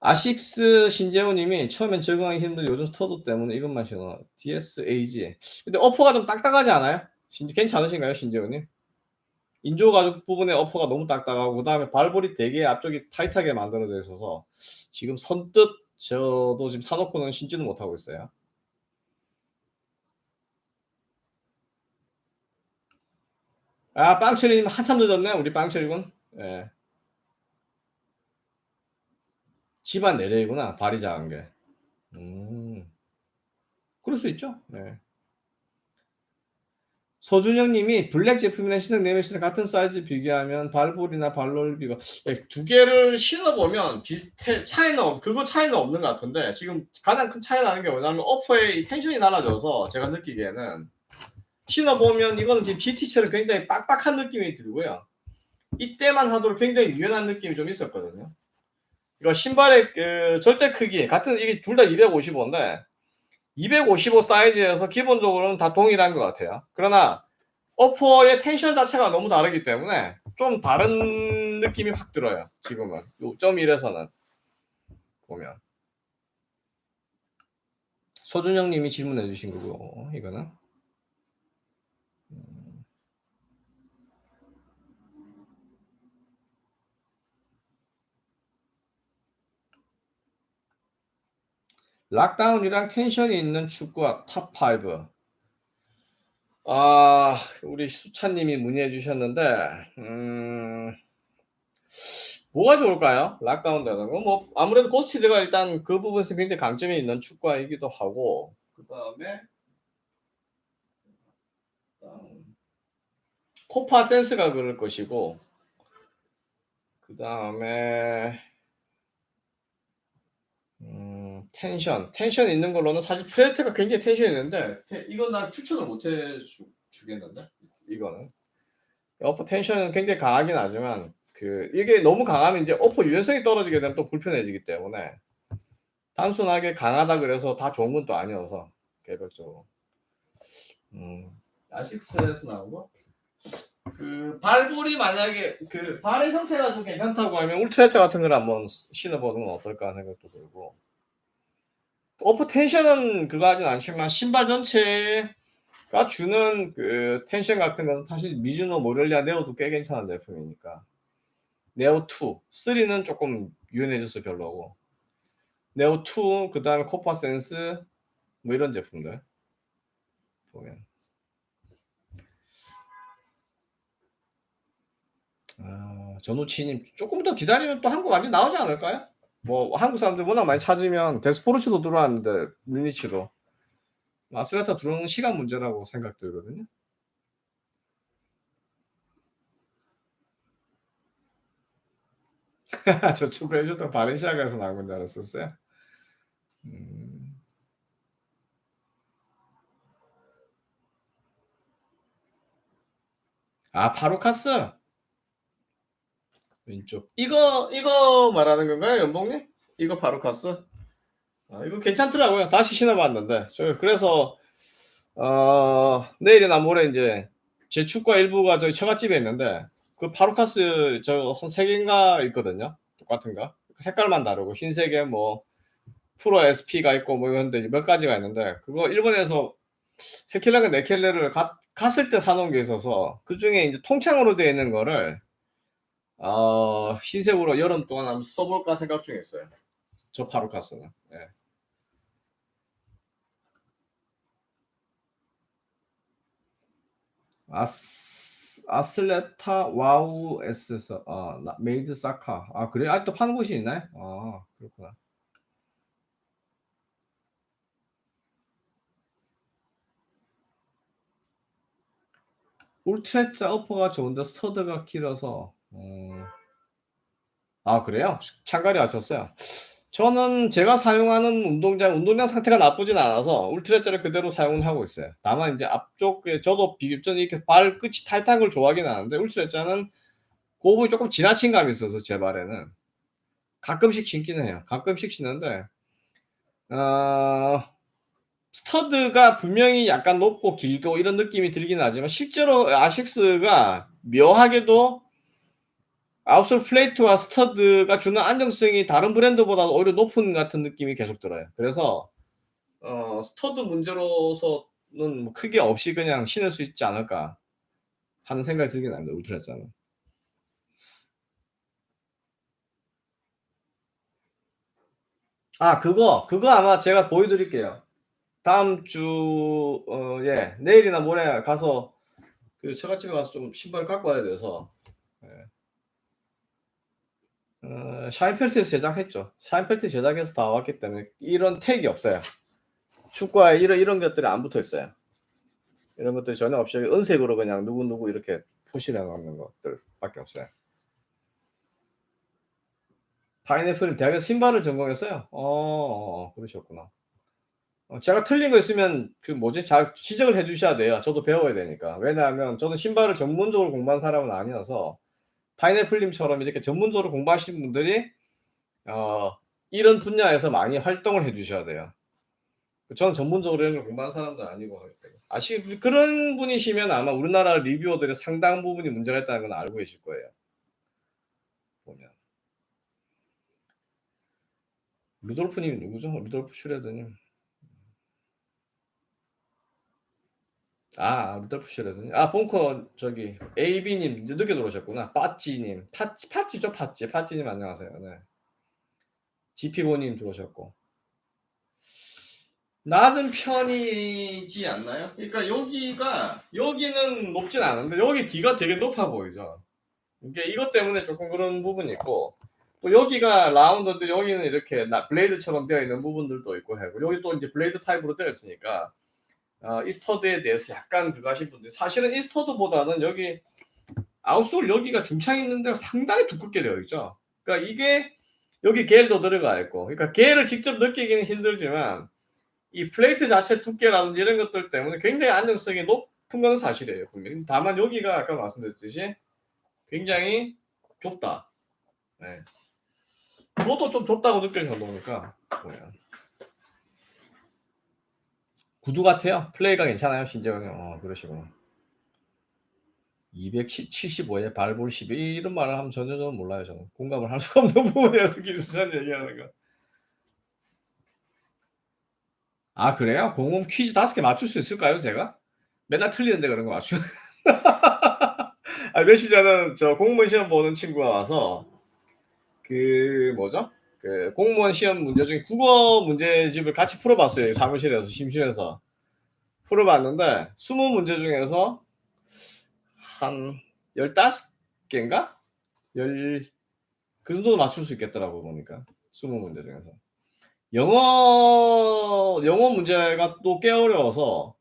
아식스 신재호님이 처음엔 적응하기 힘든 요즘 stud 때문에 이것만 신어 DSAG 근데 upper가 좀 딱딱하지 않아요? 신, 괜찮으신가요 신재호님? 인조 가죽 부분에 upper가 너무 딱딱하고 그 다음에 발볼이 되게 앞쪽이 타이트하게 만들어져 있어서 지금 선뜻 저도 지금 사놓고는 신지는 못하고 있어요 아 빵철이님 한참 늦었네 우리 빵철이군 예. 집안 내력이구나. 발이 작은 게. 음. 그럴 수 있죠. 네. 서준영 님이 블랙 제품이나 신형 네메시랑 같은 사이즈 비교하면 발볼이나 발너비가 예, 두 개를 신어보면 비슷해 차이는 없 그거 차이는 없는 것 같은데 지금 가장 큰 차이 나는 게 뭐냐면 upper의 tension이 달라져서 제가 느끼기에는 신어보면 이거는 지금 GT처럼 굉장히 빡빡한 느낌이 들고요 이때만 하도록 굉장히 유연한 느낌이 좀 있었거든요 이거 신발의 그 절대 크기 같은 이게 둘 다 255인데 255 사이즈에서 기본적으로는 다 동일한 것 같아요. 그러나 어퍼의 텐션 자체가 너무 다르기 때문에 좀 다른 느낌이 확 들어요. 지금은 6.1에서는 보면 서준영님이 질문해 주신 거고 이거는 lockdown이랑 tension이 있는 축구화 top 5 아 우리 수찬님이 문의해 주셨는데 음, 뭐가 좋을까요? lockdown 되는 거. 뭐 아무래도 고스티드가 일단 그 부분에서 굉장히 강점이 있는 축구화이기도 하고 그 다음에 코파 센스가 그럴 것이고 그 다음에 음, tension tension 있는 걸로는 사실 프레데터가 굉장히 텐션 있는데 테, 이건 난 추천을 못해 주겠는데? 이거는. upper tension은 굉장히 강하긴 하지만 그 이게 너무 강하면 이제 upper 유연성이 떨어지게 되면 또 불편해지기 때문에 단순하게 강하다 그래서 다 좋은 건 또 아니어서 개별적으로. 음, 아식스에서 나온 거? 그 발볼이 만약에 그 발의 형태가 좀 괜찮다고 하면 울트라차 같은 걸 한번 신어보는 건 어떨까 하는 생각도 들고 오프 텐션은 그거 하진 않지만 신발 전체가 주는 그 텐션 같은 건 사실 미즈노 모렐리아 네오도 꽤 괜찮은 제품이니까. 네오 2, 3는 조금 유연해져서 별로고. 네오 2, 그 다음에 코파 센스 뭐 이런 제품들 보면. 아, 전우치님 조금 더 기다리면 또 한국 완전 나오지 않을까요? 뭐 한국 사람들 워낙 많이 찾으면 데스포르츠도 들어왔는데 미니치로 마스레타 들어오는 시간 문제라고 생각들거든요. 저 축구 해줬던 바렌시아가에서 나온 건 줄 알았었어요. 음. 아 파로카스 왼쪽. 이거 이거 말하는 건가요 연봉님? 이거 파로카스 아, 이거 괜찮더라고요. 다시 신어봤는데. 저 그래서 어, 내일이나 모레 이제 제 축구 일부가 저희 처갓집에 있는데 그 파로카스 저한3 개인가 있거든요. 똑같은 거. 색깔만 다르고 흰색에 뭐 프로 SP가 있고 뭐 이런 데 몇 가지가 있는데 그거 일본에서 세 킬레가 네 킬레를 갔을 때 사놓은 게 있어서 그 중에 이제 통창으로 되어 있는 거를 어, 흰색으로 여름 동안 한번 써볼까 생각 중에 있어요. 저 파루카스는. 예. 아스, 아슬레타 와우 에스에서 아, 메이드 사카 아 그래 아직도 파는 곳이 있나요? 아 그렇구나 울트레자 어퍼가 좋은데 스터드가 길어서 어... 아 그래요? 참가리 하셨어요? 저는 제가 사용하는 운동장 운동장 상태가 나쁘진 않아서 울트라자를 그대로 사용을 하고 있어요. 다만 이제 앞쪽에 저도 비교전 이렇게 발 끝이 타이트한 걸 좋아하긴 하는데 울트라자는 그 부분이 조금 지나친 감이 있어서 제 발에는 가끔씩 신기는 해요. 가끔씩 신는데 어... stud가 분명히 약간 높고 길고 이런 느낌이 들긴 하지만 실제로 아식스가 묘하게도 outsole 플레이트와 stud가 주는 안정성이 다른 브랜드보다 오히려 높은 같은 느낌이 계속 들어요. 그래서 어, stud 문제로서는 뭐 크게 없이 그냥 신을 수 있지 않을까 하는 생각이 들긴 합니다. 울트라사는. 아 그거 그거 아마 제가 보여드릴게요. 다음 주 어, 예 내일이나 모레 가서 그 처갓집에 가서 좀 신발 갖고 와야 돼서 예. 어, 샤인펠트에서 제작했죠. 샤인펠트 제작해서 다 왔기 때문에 이런 택이 없어요. 축구화에 이런 이런 것들이 안 붙어 있어요. 이런 것들이 전혀 없이 은색으로 그냥 누구 누구 이렇게 표시해 놓는 것들밖에 없어요. 파인애플님 대학에서 신발을 전공했어요. 어, 어, 어 그러셨구나. 어, 제가 틀린 거 있으면 그 뭐지 잘 지적을 해주셔야 돼요. 저도 배워야 되니까. 왜냐하면 저는 신발을 전문적으로 공부한 사람은 아니어서 파인애플님처럼 이렇게 전문적으로 공부하시는 분들이 어, 이런 분야에서 많이 활동을 해주셔야 돼요. 저는 전문적으로 이런 걸 공부한 사람도 아니고 아시 그런 분이시면 아마 우리나라 reviewer들의 상당 부분이 문제가 있다는 건 알고 계실 거예요. 보면 루돌프님 누구죠? 루돌프 슈레드님. 아 루돌프 슈레드님. 아 벙커 저기 AB님 늦게 들어오셨구나. 빠찌 님. 파찌 파찌죠 파찌. 파찌 님 안녕하세요. 네. 지피고님 들어오셨고. 낮은 편이지 않나요? 그러니까 여기가 여기는 높진 않은데 여기 뒤가 되게 높아 보이죠. 이게 이것 때문에 조금 그런 부분이 있고 또 여기가 라운드인데 여기는 이렇게 나- 블레이드처럼 되어 있는 부분들도 있고 하고 여기 또 이제 블레이드 타입으로 되어 있으니까 어, 이 stud에 대해서 약간 그거 하신 분들 사실은 이 stud보다는 여기 outsole 여기가 중창 있는 데가 상당히 두껍게 되어 있죠. 그러니까 이게 여기 겔도 들어가 있고 그러니까 겔을 직접 느끼기는 힘들지만 이 플레이트 자체 두께라든지 이런 것들 때문에 굉장히 안정성이 높은 건 사실이에요. 분명히. 다만 여기가 아까 말씀드렸듯이 굉장히 좁다. 네. 저도 좀 좁다고 느껴져 놓으니까 뭐야. 구두 같아요. 플레이가 괜찮아요. 신재원 형. 어, 그러시구나. 275에 발볼 12 이런 말을 하면 전혀 저는 몰라요. 저는 공감을 할 수가 없는 부분이어서 김수찬 얘기하는 거. 아 그래요? 공홈 퀴즈 다섯 개 맞출 수 있을까요? 제가 맨날 틀리는데 그런 거 맞추. 아, 며칠 전에 저 공무원 시험 보는 친구가 와서 그 뭐죠? 그 공무원 시험 문제 중에 국어 문제집을 같이 풀어봤어요. 사무실에서 심심해서. 풀어봤는데 20문제 중에서 한 15개인가? 열, 그 정도 맞출 수 있겠더라고 보니까. 20문제 중에서. 영어 영어 문제가 또 꽤 어려워서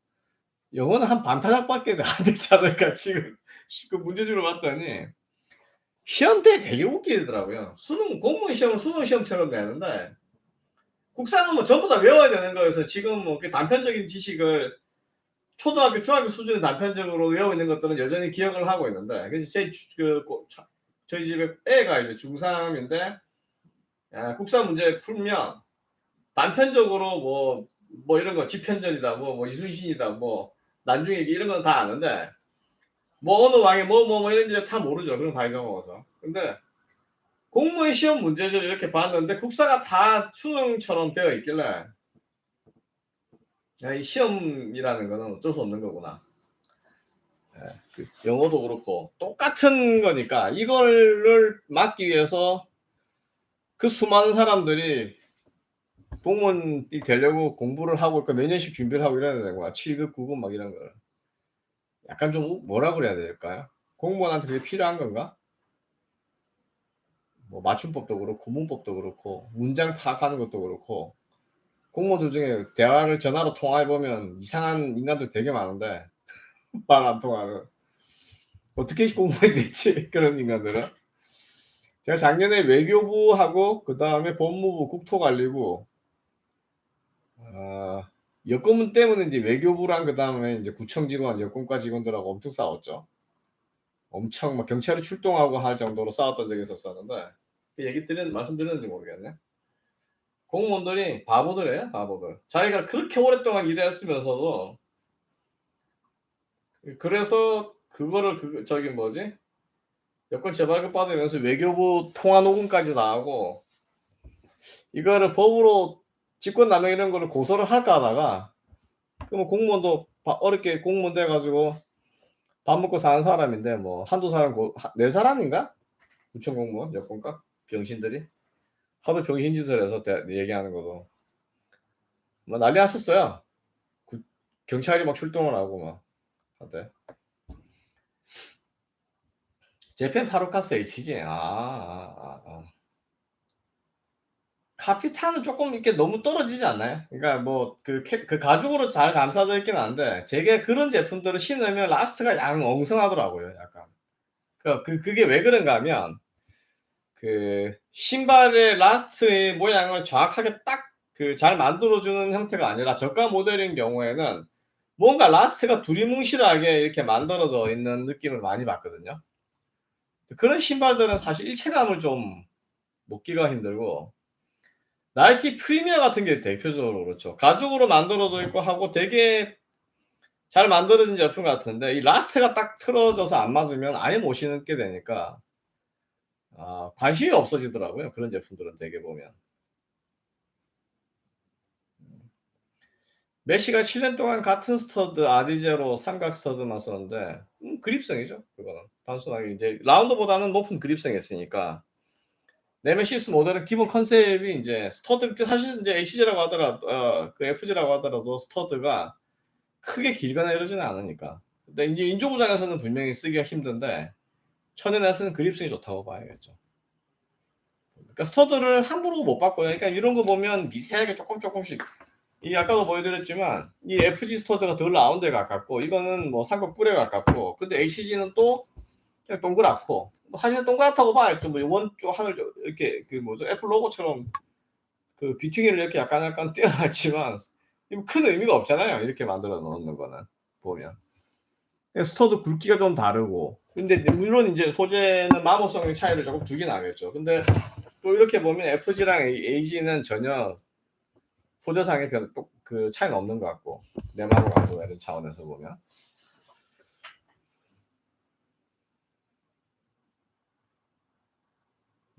영어는 한 반타작밖에 안 되지 않을까 지금. 그 문제집을 봤더니 시험 때 되게 웃기더라고요. 수능 공무원 시험은 수능 시험처럼 내는데 국사는 뭐 전부 다 외워야 되는 거여서 지금 뭐 그 단편적인 지식을 초등학교, 중학교 수준의 단편적으로 외워 있는 것들은 여전히 기억을 하고 있는데 그래서 제 그 저희 집에 애가 이제 중3인데 국사 문제 풀면 단편적으로 뭐, 뭐 이런 거 지편전이다, 뭐, 뭐 이순신이다, 뭐 난중일기 이런 건 다 아는데 뭐 어느 왕의 뭐뭐뭐 이런 게다 모르죠. 그런 다 잊어먹어서. 근데 공무원 시험 문제를 이렇게 봤는데 국사가 다 수능처럼 되어 있길래 야, 이 시험이라는 거는 어쩔 수 없는 거구나. 예, 그 영어도 그렇고 똑같은 거니까 이거를 막기 위해서 그 수많은 사람들이 공무원이 되려고 공부를 하고 있고 몇 년씩 준비를 하고 되는 거야. 7급, 9급 막 이런 걸. 약간 좀 뭐라 그래야 될까요? 공무원한테 그게 필요한 건가? 뭐 맞춤법도 그렇고 문법도 그렇고 문장 파악하는 것도 그렇고 공무원들 중에 대화를 전화로 통화해 보면 이상한 인간들 되게 많은데 말 안 통하는 어떻게 공무원이 됐지 그런 인간들은 제가 작년에 외교부하고 그 다음에 법무부 국토관리부 어, 여권 때문에 이제 외교부랑 그 다음에 이제 구청 직원, 여권과 직원들하고 엄청 싸웠죠. 엄청 막 경찰이 출동하고 할 정도로 싸웠던 적이 있었었는데 그 얘기 드리는 말씀 드렸는지 모르겠네. 공무원들이 바보들이에요, 바보들. 자기가 그렇게 오랫동안 일했으면서도 그래서 그거를 그 저기 뭐지 여권 재발급 받으면서 외교부 통화 녹음까지 나오고 이거를 법으로 직권남용 이런 거를 고소를 할까 하다가 그러면 공무원도 어렵게 공무원 돼가지고 밥 먹고 사는 사람인데 뭐 한두 사람 고, 네 사람인가 구청 공무원 여권과 병신들이 하도 병신짓을 해서 대, 얘기하는 거도 뭐 난리 났었어요. 구, 경찰이 막 출동을 하고 막 하대. 제펜 파루카스 H지. 아, 아, 아, 아. 카피탄은 조금 이렇게 너무 떨어지지 않나요? 그러니까 뭐그 그 가죽으로 잘 감싸져 있긴 한데 제게 그런 제품들을 신으면 last가 영 엉성하더라고요. 약간. 그, 그 그게 왜 그런가 하면 그 신발의 last의 모양을 정확하게 딱 그 잘 만들어주는 형태가 아니라 저가 모델인 경우에는 뭔가 last가 두리뭉실하게 이렇게 만들어져 있는 느낌을 많이 받거든요. 그런 신발들은 사실 일체감을 좀 먹기가 힘들고 나이키 프리미어 같은 게 대표적으로 그렇죠. 가죽으로 만들어져 있고 하고 되게 잘 만들어진 제품 같은데 이 last가 딱 틀어져서 안 맞으면 아예 못 신게 되니까 아, 관심이 없어지더라고요. 그런 제품들은 되게 보면. 메시가 7년 동안 같은 stud 아디제로 삼각 stud만 썼는데 음, 그립성이죠. 그거는 단순하게 이제 라운드보다는 높은 그립성이 있으니까 네메시스 모델은 기본 컨셉이 이제 stud 사실 이제 SG라고 하더라도 어, 그 FG라고 하더라도 stud가 크게 길거나 이러지는 않으니까. 근데 이제 인조구장에서는 분명히 쓰기가 힘든데 천연에서는 그립성이 좋다고 봐야겠죠. 그러니까 stud를 함부로 못 바꿔요. 그러니까 이런 거 보면 미세하게 조금 조금씩 이 아까도 보여드렸지만 이 FG stud가 덜 라운드에 가깝고 이거는 뭐 삼각 뿔에 가깝고 근데 HG는 또 동그랗고 사실 동그랗다고 봐요. 좀뭐 왼쪽 하나를 이렇게 그 뭐죠 애플 로고처럼 그 귀퉁이를 이렇게 약간 약간 띄어놨지만 큰 의미가 없잖아요. 이렇게 만들어 놓는 거는 보면 stud 굵기가 좀 다르고 근데 물론 이제 소재는 마모성의 차이를 조금 두긴 하겠죠. 근데 또 이렇게 보면 FG랑 AG는 전혀 소재상의 별, 그 차이는 없는 것 같고 내마모 강도 이런 차원에서 보면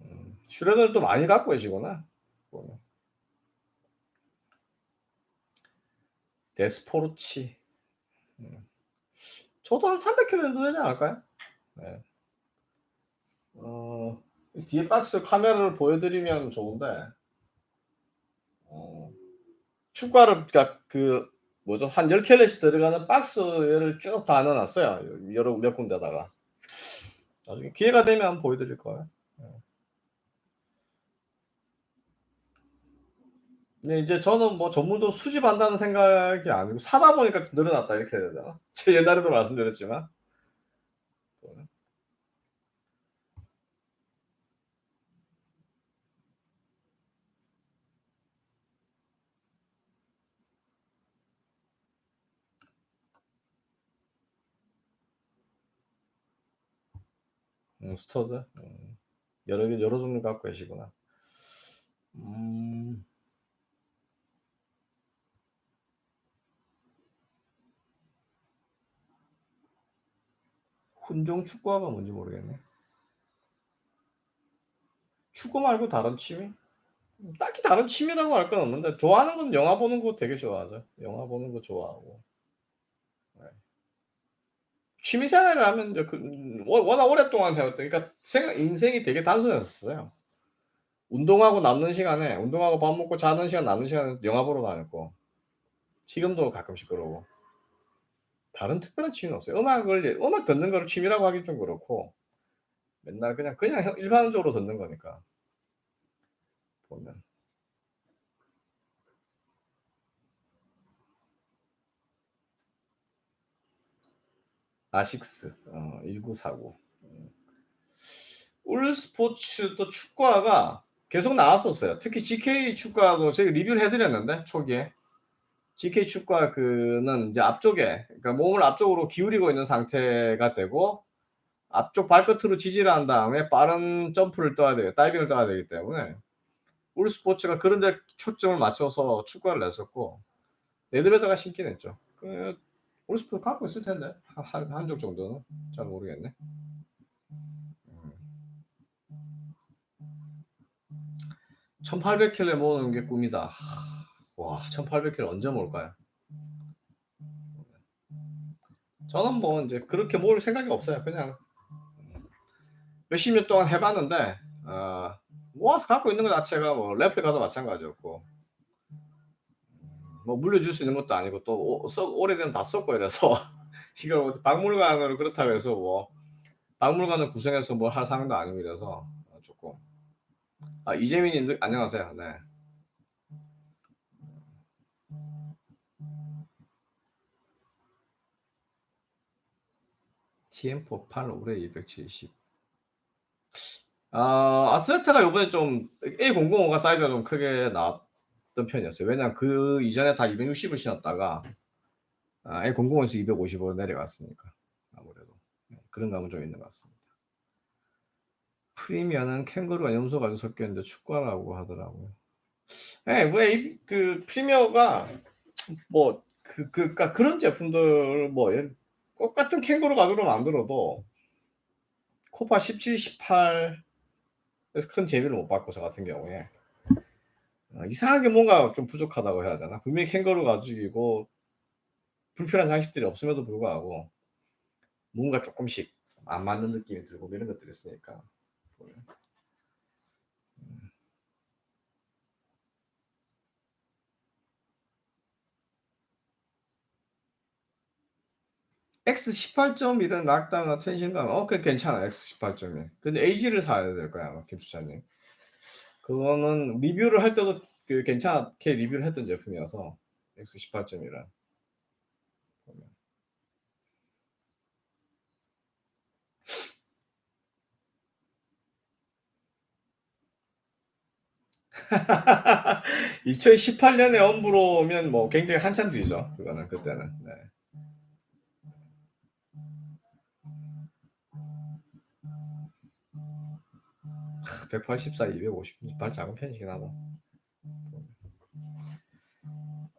음, 슈레더를 또 많이 갖고 계시구나 데스포르치. 음. 저도 한 300km 정도 되지 않을까요? 네. 어, 뒤에 박스 카메라를 보여드리면 좋은데 어, 추가를 그러니까 그 뭐죠? 한 10켤레씩 들어가는 박스를 쭉 다 넣어놨어요. 여러 몇 군데다가. 나중에 기회가 되면 보여드릴 거예요. 네, 이제 저는 뭐 전문적으로 수집한다는 생각이 아니고 사다 보니까 늘어났다 이렇게 해야 되나? 제 옛날에도 말씀드렸지만 음, stud 음, 여러 개 여러 종류 갖고 계시구나. 음. 훈종 축구화가 뭔지 모르겠네. 축구 말고 다른 취미? 딱히 다른 취미라고 할 건 없는데 좋아하는 건 영화 보는 거 되게 좋아하죠. 영화 보는 거 좋아하고. 네. 취미 생활을 하면 그 워낙 오랫동안 해왔던 그러니까 인생이 되게 단순했었어요. 운동하고 남는 시간에 운동하고 밥 먹고 자는 시간 남는 시간에 영화 보러 다녔고 지금도 가끔씩 그러고 다른 특별한 취미는 없어요. 음악을 음악 듣는 거를 취미라고 하기 좀 그렇고 맨날 그냥 그냥 일반적으로 듣는 거니까 보면 아식스 어, 1949 음. 울 스포츠도 축구화가 계속 나왔었어요. 특히 GK 축구화도 제가 리뷰를 해드렸는데 초기에 GK 축구화 그는 이제 앞쪽에 그러니까 몸을 앞쪽으로 기울이고 있는 상태가 되고 앞쪽 발끝으로 지지를 한 다음에 빠른 점프를 떠야 돼요. 다이빙을 떠야 되기 때문에 울 스포츠가 그런 데 초점을 맞춰서 축구화를 냈었고 레드베더가 신긴 했죠. 그 올스포 갖고 있을 텐데 한, 한적 정도는 잘 모르겠네. 1800킬레 모으는 게 꿈이다. 와, 1800킬레 언제 모을까요? 저는 뭐 이제 그렇게 모을 생각이 없어요. 그냥 몇십 년 동안 해봤는데 어, 모아서 갖고 있는 것 자체가 뭐 레플리카도 마찬가지였고 뭐 물려줄 수 있는 것도 아니고 또 오, 써, 오래되면 다 썩고 이래서 이걸 뭐 박물관으로 그렇다고 해서 뭐 박물관을 구성해서 뭘 할 상황도 아니고 이래서 조금 아 이재민님 안녕하세요 네 TM4 8 올해 270 아, 아스레타가 요번에 좀 A005가 사이즈가 좀 크게 나왔 던 편이었어요. 왜냐면 그 이전에 다 260을 신었다가 아, A005에서 250으로 내려갔으니까 아무래도 네, 그런 감은 좀 있는 것 같습니다. 프리미어는 캥거루가 염소 가지고 섞여 있는데 축구라고 하더라고요. 네, 뭐그 프리미어가 뭐 그, 그, 그러니까 그런 제품들 뭐 똑같은 캥거루 가죽으로 만들어도 코파 17, 18에서 큰 재미를 못 받고 저 같은 경우에 어 이상하게 뭔가 좀 부족하다고 해야 되나? 분명히 캥거루 가죽이고 불필요한 장식들이 없음에도 불구하고 뭔가 쪼끔씩 안 맞는 느낌이 들고 뭐 이런 것들이 있으니까. 보면. 음. X18.1은 락다운이나 텐션감 어 그게 괜찮아요. X18.1. 근데 AG를 사야 될 거야 아마 김수찬님. 그거는 리뷰를 할 때도 그 괜찮게 리뷰를 했던 제품이어서 X18.1은. 보면. 2018 년에 엄브로면 뭐 굉장히 한참 뒤죠. 그거는 그때는. 네. 184, 250 발 작은 편이긴 하다.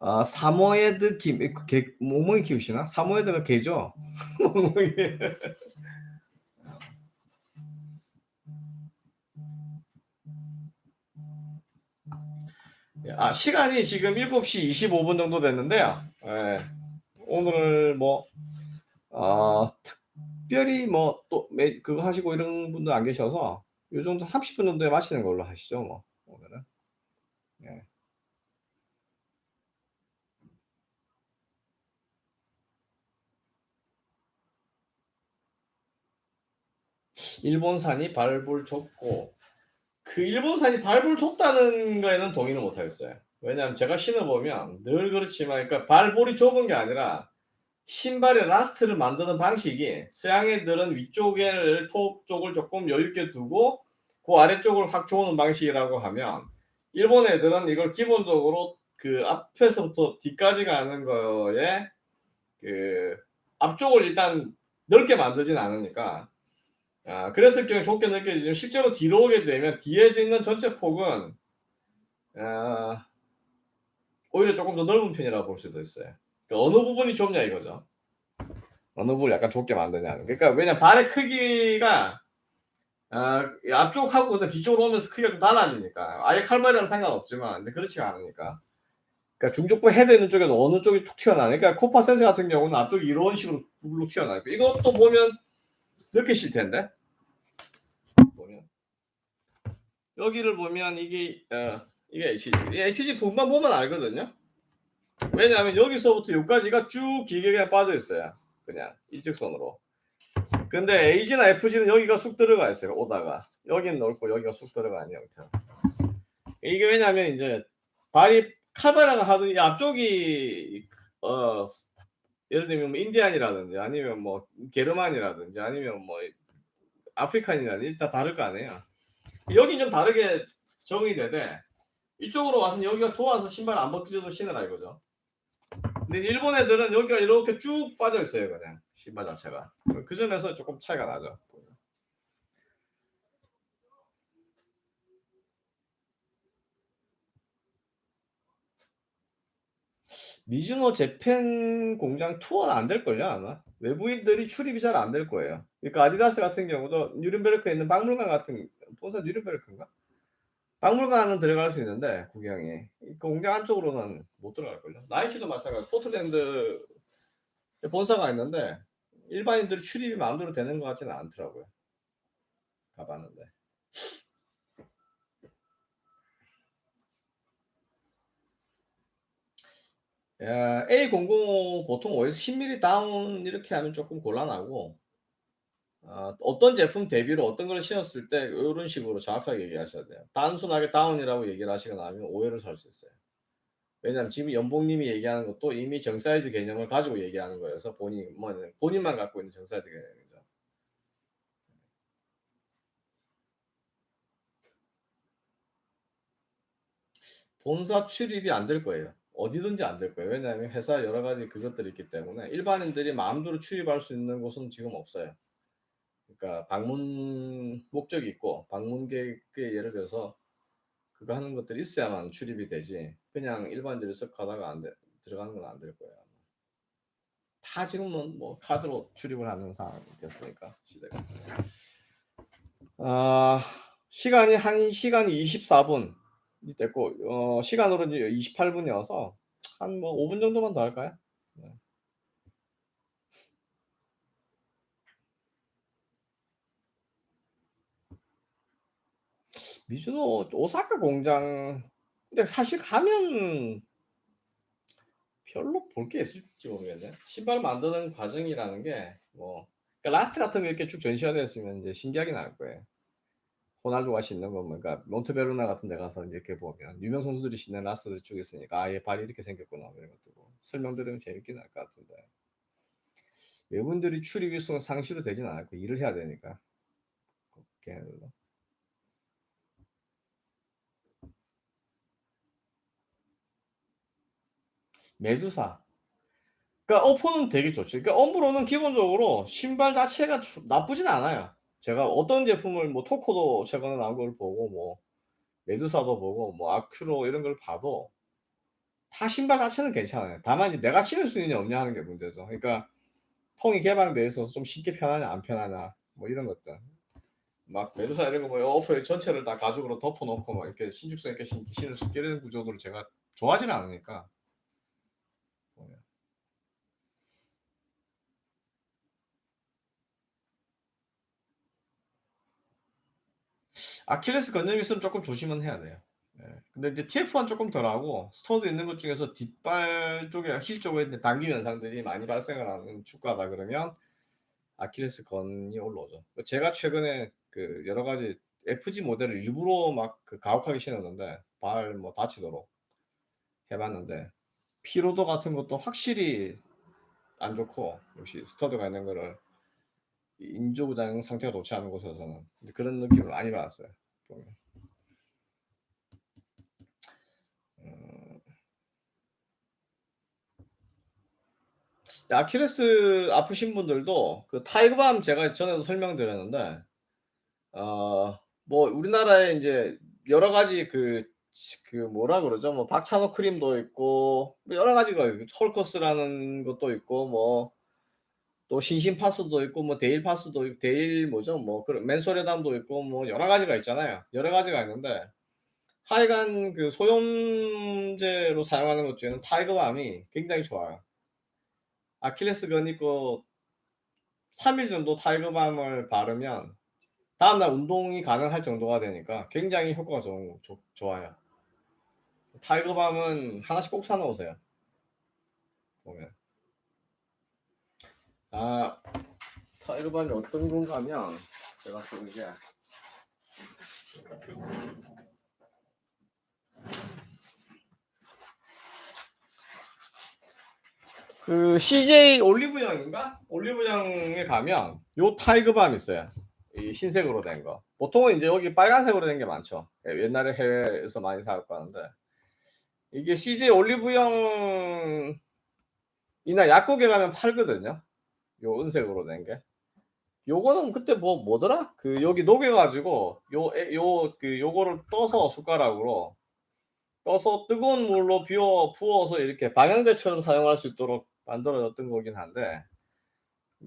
아 사모예드 김그개 멍멍이 키우시나? 사모예드가 개죠? 멍멍이. 아 시간이 지금 7시 25분 정도 됐는데요. 예. 오늘 뭐어 특별히 뭐또매 그거 하시고 이런 분들 안 계셔서 요 정도 30분 정도에 마치는 걸로 하시죠 뭐 오늘은. 예. 일본산이 발볼 좁고 그 일본산이 발볼 좁다는 거에는 동의는 못 하겠어요. 왜냐하면 제가 신어 보면 늘 그렇지만 그러니까 발볼이 좁은 게 아니라 신발의 last를 만드는 방식이 서양 애들은 위쪽을 톱 쪽을 조금 여유 있게 두고 그 아래쪽을 확 조는 방식이라고 하면 일본 애들은 이걸 기본적으로 그 앞에서부터 뒤까지 가는 거에 그 앞쪽을 일단 넓게 만들진 않으니까 아 그랬을 경우에 좁게 느껴지지만 실제로 뒤로 오게 되면 뒤에 있는 전체 폭은 아 오히려 쪼끔 더 넓은 편이라고 볼 수도 있어요. 그 어느 부분이 좁냐 이거죠. 어느 부분을 약간 좁게 만드냐는. 그러니까 왜냐면 발의 크기가 아 앞쪽하고 뒤쪽으로 오면서 크기가 좀 달라지니까. 아예 칼발이라면 상관없지만 이제 그렇지가 않으니까. 그러니까 중족부 헤드 있는 쪽에는 어느 쪽이 툭 튀어나와요. 그러니까 코파 센서 같은 경우는 앞쪽이 이런 식으로 뚝뚝 튀어나와요. 이것도 보면 느끼실 텐데. 보면. 여기를 보면 이게 어 이게 HG. 이 HG 부분만 보면 알거든요. 왜냐하면 여기서부터 여기까지가 쭉 길게 그냥 빠져 있어요. 그냥 일직선으로. 근데 AG나 FG는 여기가 쑥 들어가 있어요. 오다가 여기는 넓고 여기가 쑥 들어가는 형태. 이게 왜냐하면 이제 발이 카메라가 하던 이 앞쪽이 어 예를 들면 뭐 인디안이라든지 아니면 뭐 게르만이라든지 아니면 뭐 African이라든지 다 다를 거 아니에요. 여긴 좀 다르게 적응이 되되 이쪽으로 와서 여기가 좋아서 신발 안 벗겨져도 신으라 이거죠. 근데 일본 애들은 여기가 이렇게 쭉 빠져 있어요 그냥 신발 자체가. 그 점에서 조금 차이가 나죠. 미즈노 재팬 공장 투어는 안 될걸요 아마. 외부인들이 출입이 잘 안 될 거예요. 그러니까 아디다스 같은 경우도 뉴른베르크에 있는 박물관 같은 본사 뉴른베르크인가? 박물관은 들어갈 수 있는데 구경이 그 공장 안쪽으로는 못 들어갈걸요. 나이키도 마찬가지 포틀랜드에 본사가 있는데 일반인들이 출입이 마음대로 되는 것 같지는 않더라고요. 가 봤는데. 야 A005 보통 OS 10mm 다운 이렇게 하면 쪼끔 곤란하고 어 어떤 제품 대비로 어떤 걸 신었을 때 요런 식으로 정확하게 얘기하셔야 돼요. 단순하게 다운이라고 얘기를 하시거나 하면 오해를 살 수 있어요. 왜냐하면 지금 연봉님이 얘기하는 것도 이미 정사이즈 개념을 가지고 얘기하는 거여서 본인 뭐 본인만 갖고 있는 정사이즈 개념이죠. 본사 출입이 안 될 거예요. 어디든지 안 될 거예요. 왜냐하면 회사 여러 가지 그것들이 있기 때문에 일반인들이 마음대로 출입할 수 있는 곳은 지금 없어요. 그러니까 방문 목적이 있고 방문객의 예를 들어서 그거 하는 것들이 있어야만 출입이 되지 그냥 일반인들이 쓱 가다가 안 돼 들어가는 건 안 될 거예요. 다 지금은 뭐 카드로 출입을 하는 상황이 됐으니까 시대가. 아 시간이 1시간 24분 됐고 어 시간으로는 이제 28분이어서 한 뭐 5분 정도만 더 할까요? 네. 미즈노 오사카 공장 근데 사실 가면 별로 볼 게 있을지 모르겠네. 신발 만드는 과정이라는 게뭐 그러니까 last 같은 거 이렇게 쭉 전시가 되었으면 이제 신기하긴 할 거예요. 호날두가 신는 거뭐 그러니까 몬테벨루나 같은 데 가서 이렇게 보면 유명 선수들이 신는 last를 쭉 있으니까 '아 얘 발이 이렇게 생겼구나.' 뭐 이런 것도 뭐 설명 들으면 재밌긴 할것 같은데. 외부분들이 출입이 수 상시로 되진 않을 거예요. 일을 해야 되니까. 걔네들도. 메두사. 그러니까 어포는 되게 좋죠. 그러니까 엄브로는 기본적으로 신발 자체가 주 나쁘진 않아요. 제가 어떤 제품을 뭐 토코도 최근에 나온 걸 보고 뭐 메두사도 보고 뭐 아큐로 이런 걸 봐도 다 신발 자체는 괜찮아요. 다만 이제 내가 신을 수 있느냐 없냐 하는 게 문제죠. 그러니까 tongue이 개방돼 있어서 좀 신기 편하냐 안 편하냐 뭐 이런 것들. 막 메두사 이런 거뭐 upper 전체를 다 가죽으로 덮어 놓고 막 이렇게 신축성 있게 신 신을 수 있게 이런 구조들을 제가 좋아하지는 않으니까. 보면. 아킬레스 건염 있으면 쪼끔 조심은 해야 돼요. 예. 근데 이제 TF1 쪼끔 덜하고 stud 있는 것 중에서 뒷발 쪽에 힐 쪽에 당김 현상들이 많이 발생을 하는 축구하다 그러면 아킬레스 건이 올라오죠. 그 제가 최근에 그 여러 가지 FG 모델을 일부러 막 그 가혹하게 신었는데 발 뭐 다치도록 해 봤는데 피로도 같은 것도 확실히 안 좋고 역시 스터드가 있는 거를 이 인조부장 상태가 좋지 않은 곳에서는 이제 그런 느낌을 많이 받았어요. 보면. 음. 아킬레스 아프신 분들도 그 타이거밤 제가 전에도 설명드렸는데 어 뭐 우리나라에 인제 여러 가지 그시그 뭐라 그러죠? 뭐 박찬호 크림도 있고 뭐 여러 가지가 있고 톨커스라는 것도 있고 뭐 또 신신 파스도 있고 뭐 데일 파스도 있고 데일 뭐죠? 뭐 그런 맨소레담도 있고 뭐 여러 가지가 있잖아요. 여러 가지가 있는데 하여간 그 소염제로 사용하는 것 중에는 타이거밤이 굉장히 좋아요. 아킬레스건 있고 3일 정도 타이거밤을 바르면 다음날 운동이 가능할 정도가 되니까 굉장히 효과가 좋은 좋 좋아요. 타이거밤은 하나씩 꼭 사 놓으세요 보면. 아 타이거밤이 어떤 건가 하면 제가 쓰는 게 그 CJ 올리브영인가? 올리브영에 가면 요 타이거밤 있어요. 이 흰색으로 된 거. 보통은 인제 여기 빨간색으로 된 게 많죠. 예 옛날에 해외에서 많이 사 갖고 왔는데 이게 CJ 올리브영이나 약국에 가면 팔거든요. 요 은색으로 된 게. 요거는 그때 뭐 뭐더라? 그 여기 녹여 가지고 요에요그 요거를 떠서 숟가락으로 떠서 뜨거운 물로 비워 부어서 이렇게 방향제처럼 사용할 수 있도록 만들어졌던 거긴 한데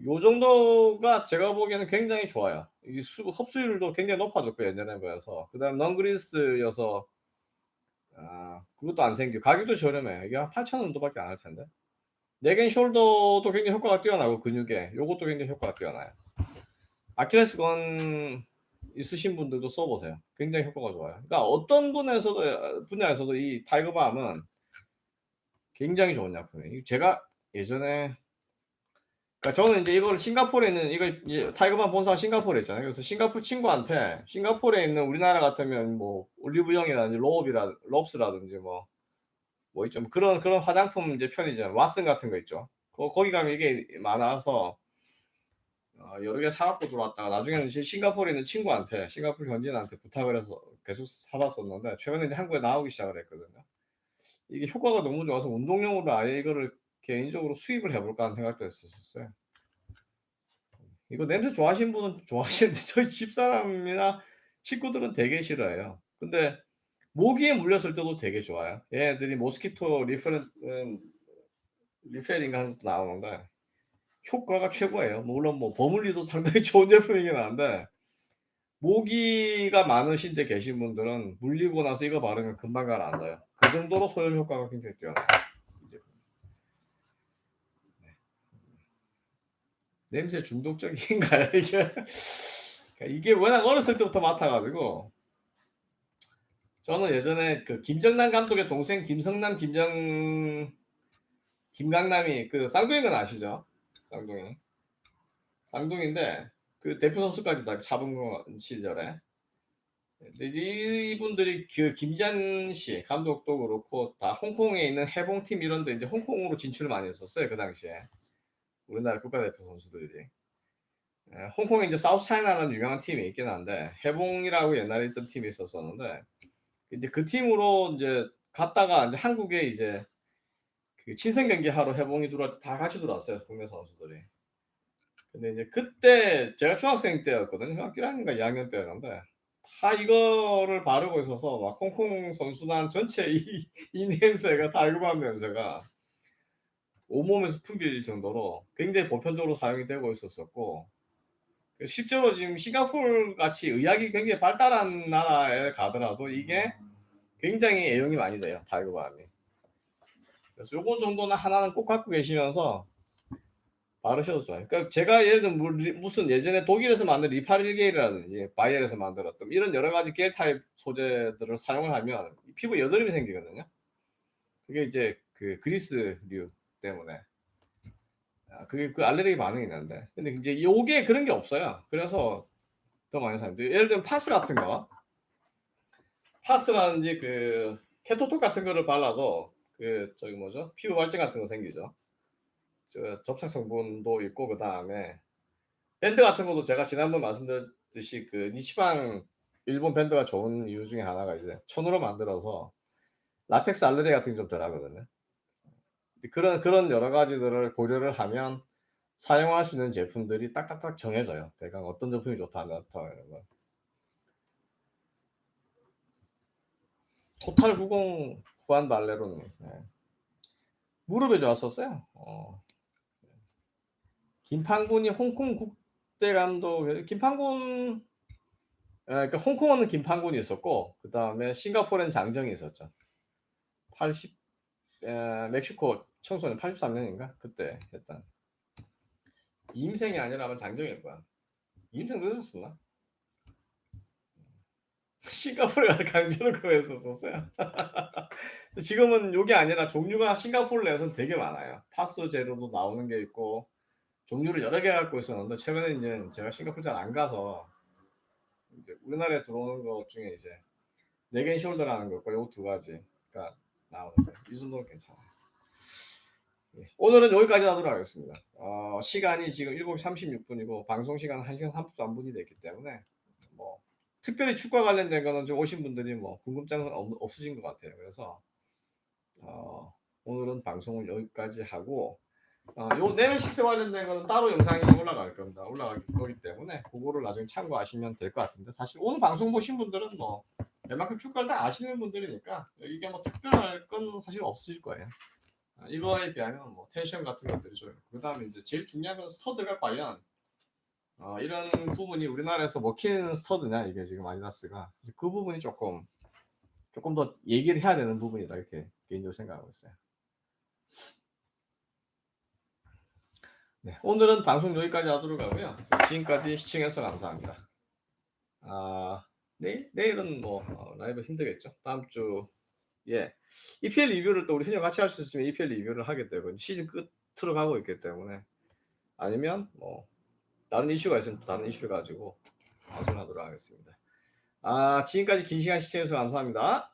요 정도가 제가 보기에는 굉장히 좋아요. 이 수 흡수율도 굉장히 높아졌고요, 예전에 비해서. 그다음 넌그리스여서 아 그것도 안 생기고 가격도 저렴해요. 이게 한8,000 정도밖에 안 할 텐데. 넥앤 숄더도 굉장히 효과가 뛰어나고 근육에 요것도 굉장히 효과가 뛰어나요. 아킬레스건 있으신 분들도 써 보세요. 굉장히 효과가 좋아요. 그러니까 어떤 분에서도 어 분야에서도 이 타이거밤은 굉장히 좋은 약품이에요. 이 제가 예전에 그러니까 저는 인제 이거를 싱가포르에 있는 이걸 이제 타이거밤 본사가 싱가포르에 있잖아요. 그래서 싱가포르 친구한테 싱가포르에 있는 우리나라 같으면 뭐 올리브영이라든지 로업이라 롭스라든지 뭐 뭐 있죠. 뭐 그런 그런 화장품 이제 편의점 왓슨 같은 거 있죠. 거 거기 가면 이게 많아서 어 여러 개 사 갖고 들어왔다가 나중에는 시 싱가포르에 있는 친구한테 싱가포르 현지인한테 부탁을 해서 계속 사다 썼는데 최근에 이제 한국에 나오기 시작을 했거든요. 이게 효과가 너무 좋아서 운동용으로 아예 이거를 개인적으로 수입을 해 볼까 하는 생각도 했었었어요. 이거 냄새 좋아하시는 분은 좋아하시는데 저희 집사람이나 식구들은 되게 싫어해요. 근데 모기에 물렸을 때도 되게 좋아요. 얘네들이 모스키토 리펠런 음 것도 나오는데 효과가 최고예요. 물론 뭐 버물리도 상당히 좋은 제품이긴 한데 모기가 많으신데 계신 분들은 물리고 나서 이거 바르면 금방 가라앉아요. 그 정도로 소염 효과가 굉장히 뛰어나요. 네. 냄새 중독적인가요 이게? 그러니까 이게 워낙 어렸을 때부터 맡아가지고 저는 예전에 그 김정남 감독의 동생 김성남 김정 김강남이 그 쌍둥이 건 아시죠? 쌍둥이. 쌍둥이인데 그 대표 선수까지 다 잡은 거 시절에. 이분들이 그 김잔 씨 감독도 그렇고 다 홍콩에 있는 해봉팀 이런 데 이제 홍콩으로 진출을 많이 했었어요 그 당시에. 우리나라 국가대표 선수들이. 예, 홍콩에 이제 사우스 차이나라는 유명한 팀이 있긴 한데 해봉이라고 옛날에 있던 팀이 있었었는데 이제 그 팀으로 이제 갔다가 이제 한국에 이제 그 친선 경기 하러 해봉이 들어올 때 다 같이 들어왔어요 국내 선수들이. 근데 이제 그때 제가 중학생 때였거든요. 중학교 1학년인가 2학년 때였는데 다 이거를 바르고 있어서 막 홍콩 선수단 전체 이, 이 냄새가 달고만 냄새가 온몸에서 풍길 정도로 굉장히 보편적으로 사용이 되고 있었었고 실제로 지금 싱가포르 같이 의학이 굉장히 발달한 나라에 가더라도 이게 굉장히 애용이 많이 돼요 타이거밤이 그래서 요거 정도는 하나는 꼭 갖고 계시면서 바르셔도 좋아요. 그러니까 제가 예를 들면 뭐 리- 무슨 예전에 독일에서 만든 리파릴 겔이라든지 바이엘에서 만들었던 이런 여러 가지 겔 타입 소재들을 사용을 하면 피부에 여드름이 생기거든요. 그게 이제 그 그리스류 때문에 아, 그게 그 알레르기 반응이 있는데 근데 이제 요게 그런 게 없어요. 그래서 더 많이 사용돼요. 예를 들면 파스 같은 거 파스라든지 그 케토톱 같은 거를 발라도 그 저기 뭐죠 피부 발진 같은 거 생기죠. 저 접착 성분도 있고 그 다음에 밴드 같은 것도 제가 지난번 말씀드렸듯이 그 니치반 일본 밴드가 좋은 이유 중에 하나가 이제 천으로 만들어서 라텍스 알레르기 같은 게 좀 덜하거든요. 그런 그런 여러 가지들을 고려를 하면 사용할 수 있는 제품들이 딱딱딱 정해져요. 대강 어떤 제품이 좋다 안 좋다 이런 거. 토탈 90 후안 발레로님. 네. 무릎에 좋았었어요. 어. 김판군이 홍콩 국대 감독 김판군 에, 그러니까 홍콩은 김판군이 있었고 그 다음에 싱가포르는 장정이 있었죠. 80 에, 멕시코 청소년 83년인가 그때 했던 임생이 아니라면 장정일 거야. 임생 늦었었나? 싱가포르가 강제로 그거 했었었어요. 지금은 요게 아니라 종류가 싱가포르 내에서는 되게 많아요. 파스 재료도 나오는 게 있고 종류를 여러 개 갖고 있었는데 최근에 이제 제가 싱가포르 잘 안 가서 이제 우리나라에 들어오는 것 중에 이제 네겐 숄더라는 거 있고 요두 가지가 나오는데 이 정도는 괜찮아요. 예, 오늘은 여기까지 하도록 하겠습니다. 어, 시간이 지금 7시 36분이고 방송 시간 1시간 33분이 됐기 때문에 뭐 특별히 축구와 관련된 거는 좀 오신 분들이 뭐 궁금증은 없, 없으신 것 같아요. 그래서 어, 오늘은 방송을 여기까지 하고 어, 요 네메시스 관련된 거는 따로 영상이 올라갈 겁니다. 올라갈 거기 때문에 그거를 나중에 참고하시면 될 것 같은데 사실 오늘 방송 보신 분들은 뭐 웬만큼 축구를 다 아시는 분들이니까 이게 뭐 특별할 건 사실 없으실 거예요. 아, 이거에 비하면 뭐 텐션 같은 것들이 좀. 그 다음에 이제 제일 중요한 건 stud가 과연 어, 이런 부분이 우리나라에서 먹히는 stud냐 이게 지금 아디다스가 그 부분이 조금 조금 더 얘기를 해야 되는 부분이다 이렇게 개인적으로 생각하고 있어요. 네, 오늘은 방송 여기까지 하도록 하고요. 지금까지 시청해서 감사합니다. 아, 내일 내일은 뭐 어, 라이브 힘들겠죠. 다음 주 예. EPL 리뷰를 또 우리 신영 같이 할 수 있으면 EPL 리뷰를 하게 되고 시즌 끝으로 가고 있기 때문에 아니면 뭐 다른 이슈가 있으면 또 다른 이슈를 가지고 방송하도록 하겠습니다. 아 지금까지 긴 시간 시청해주셔서 감사합니다.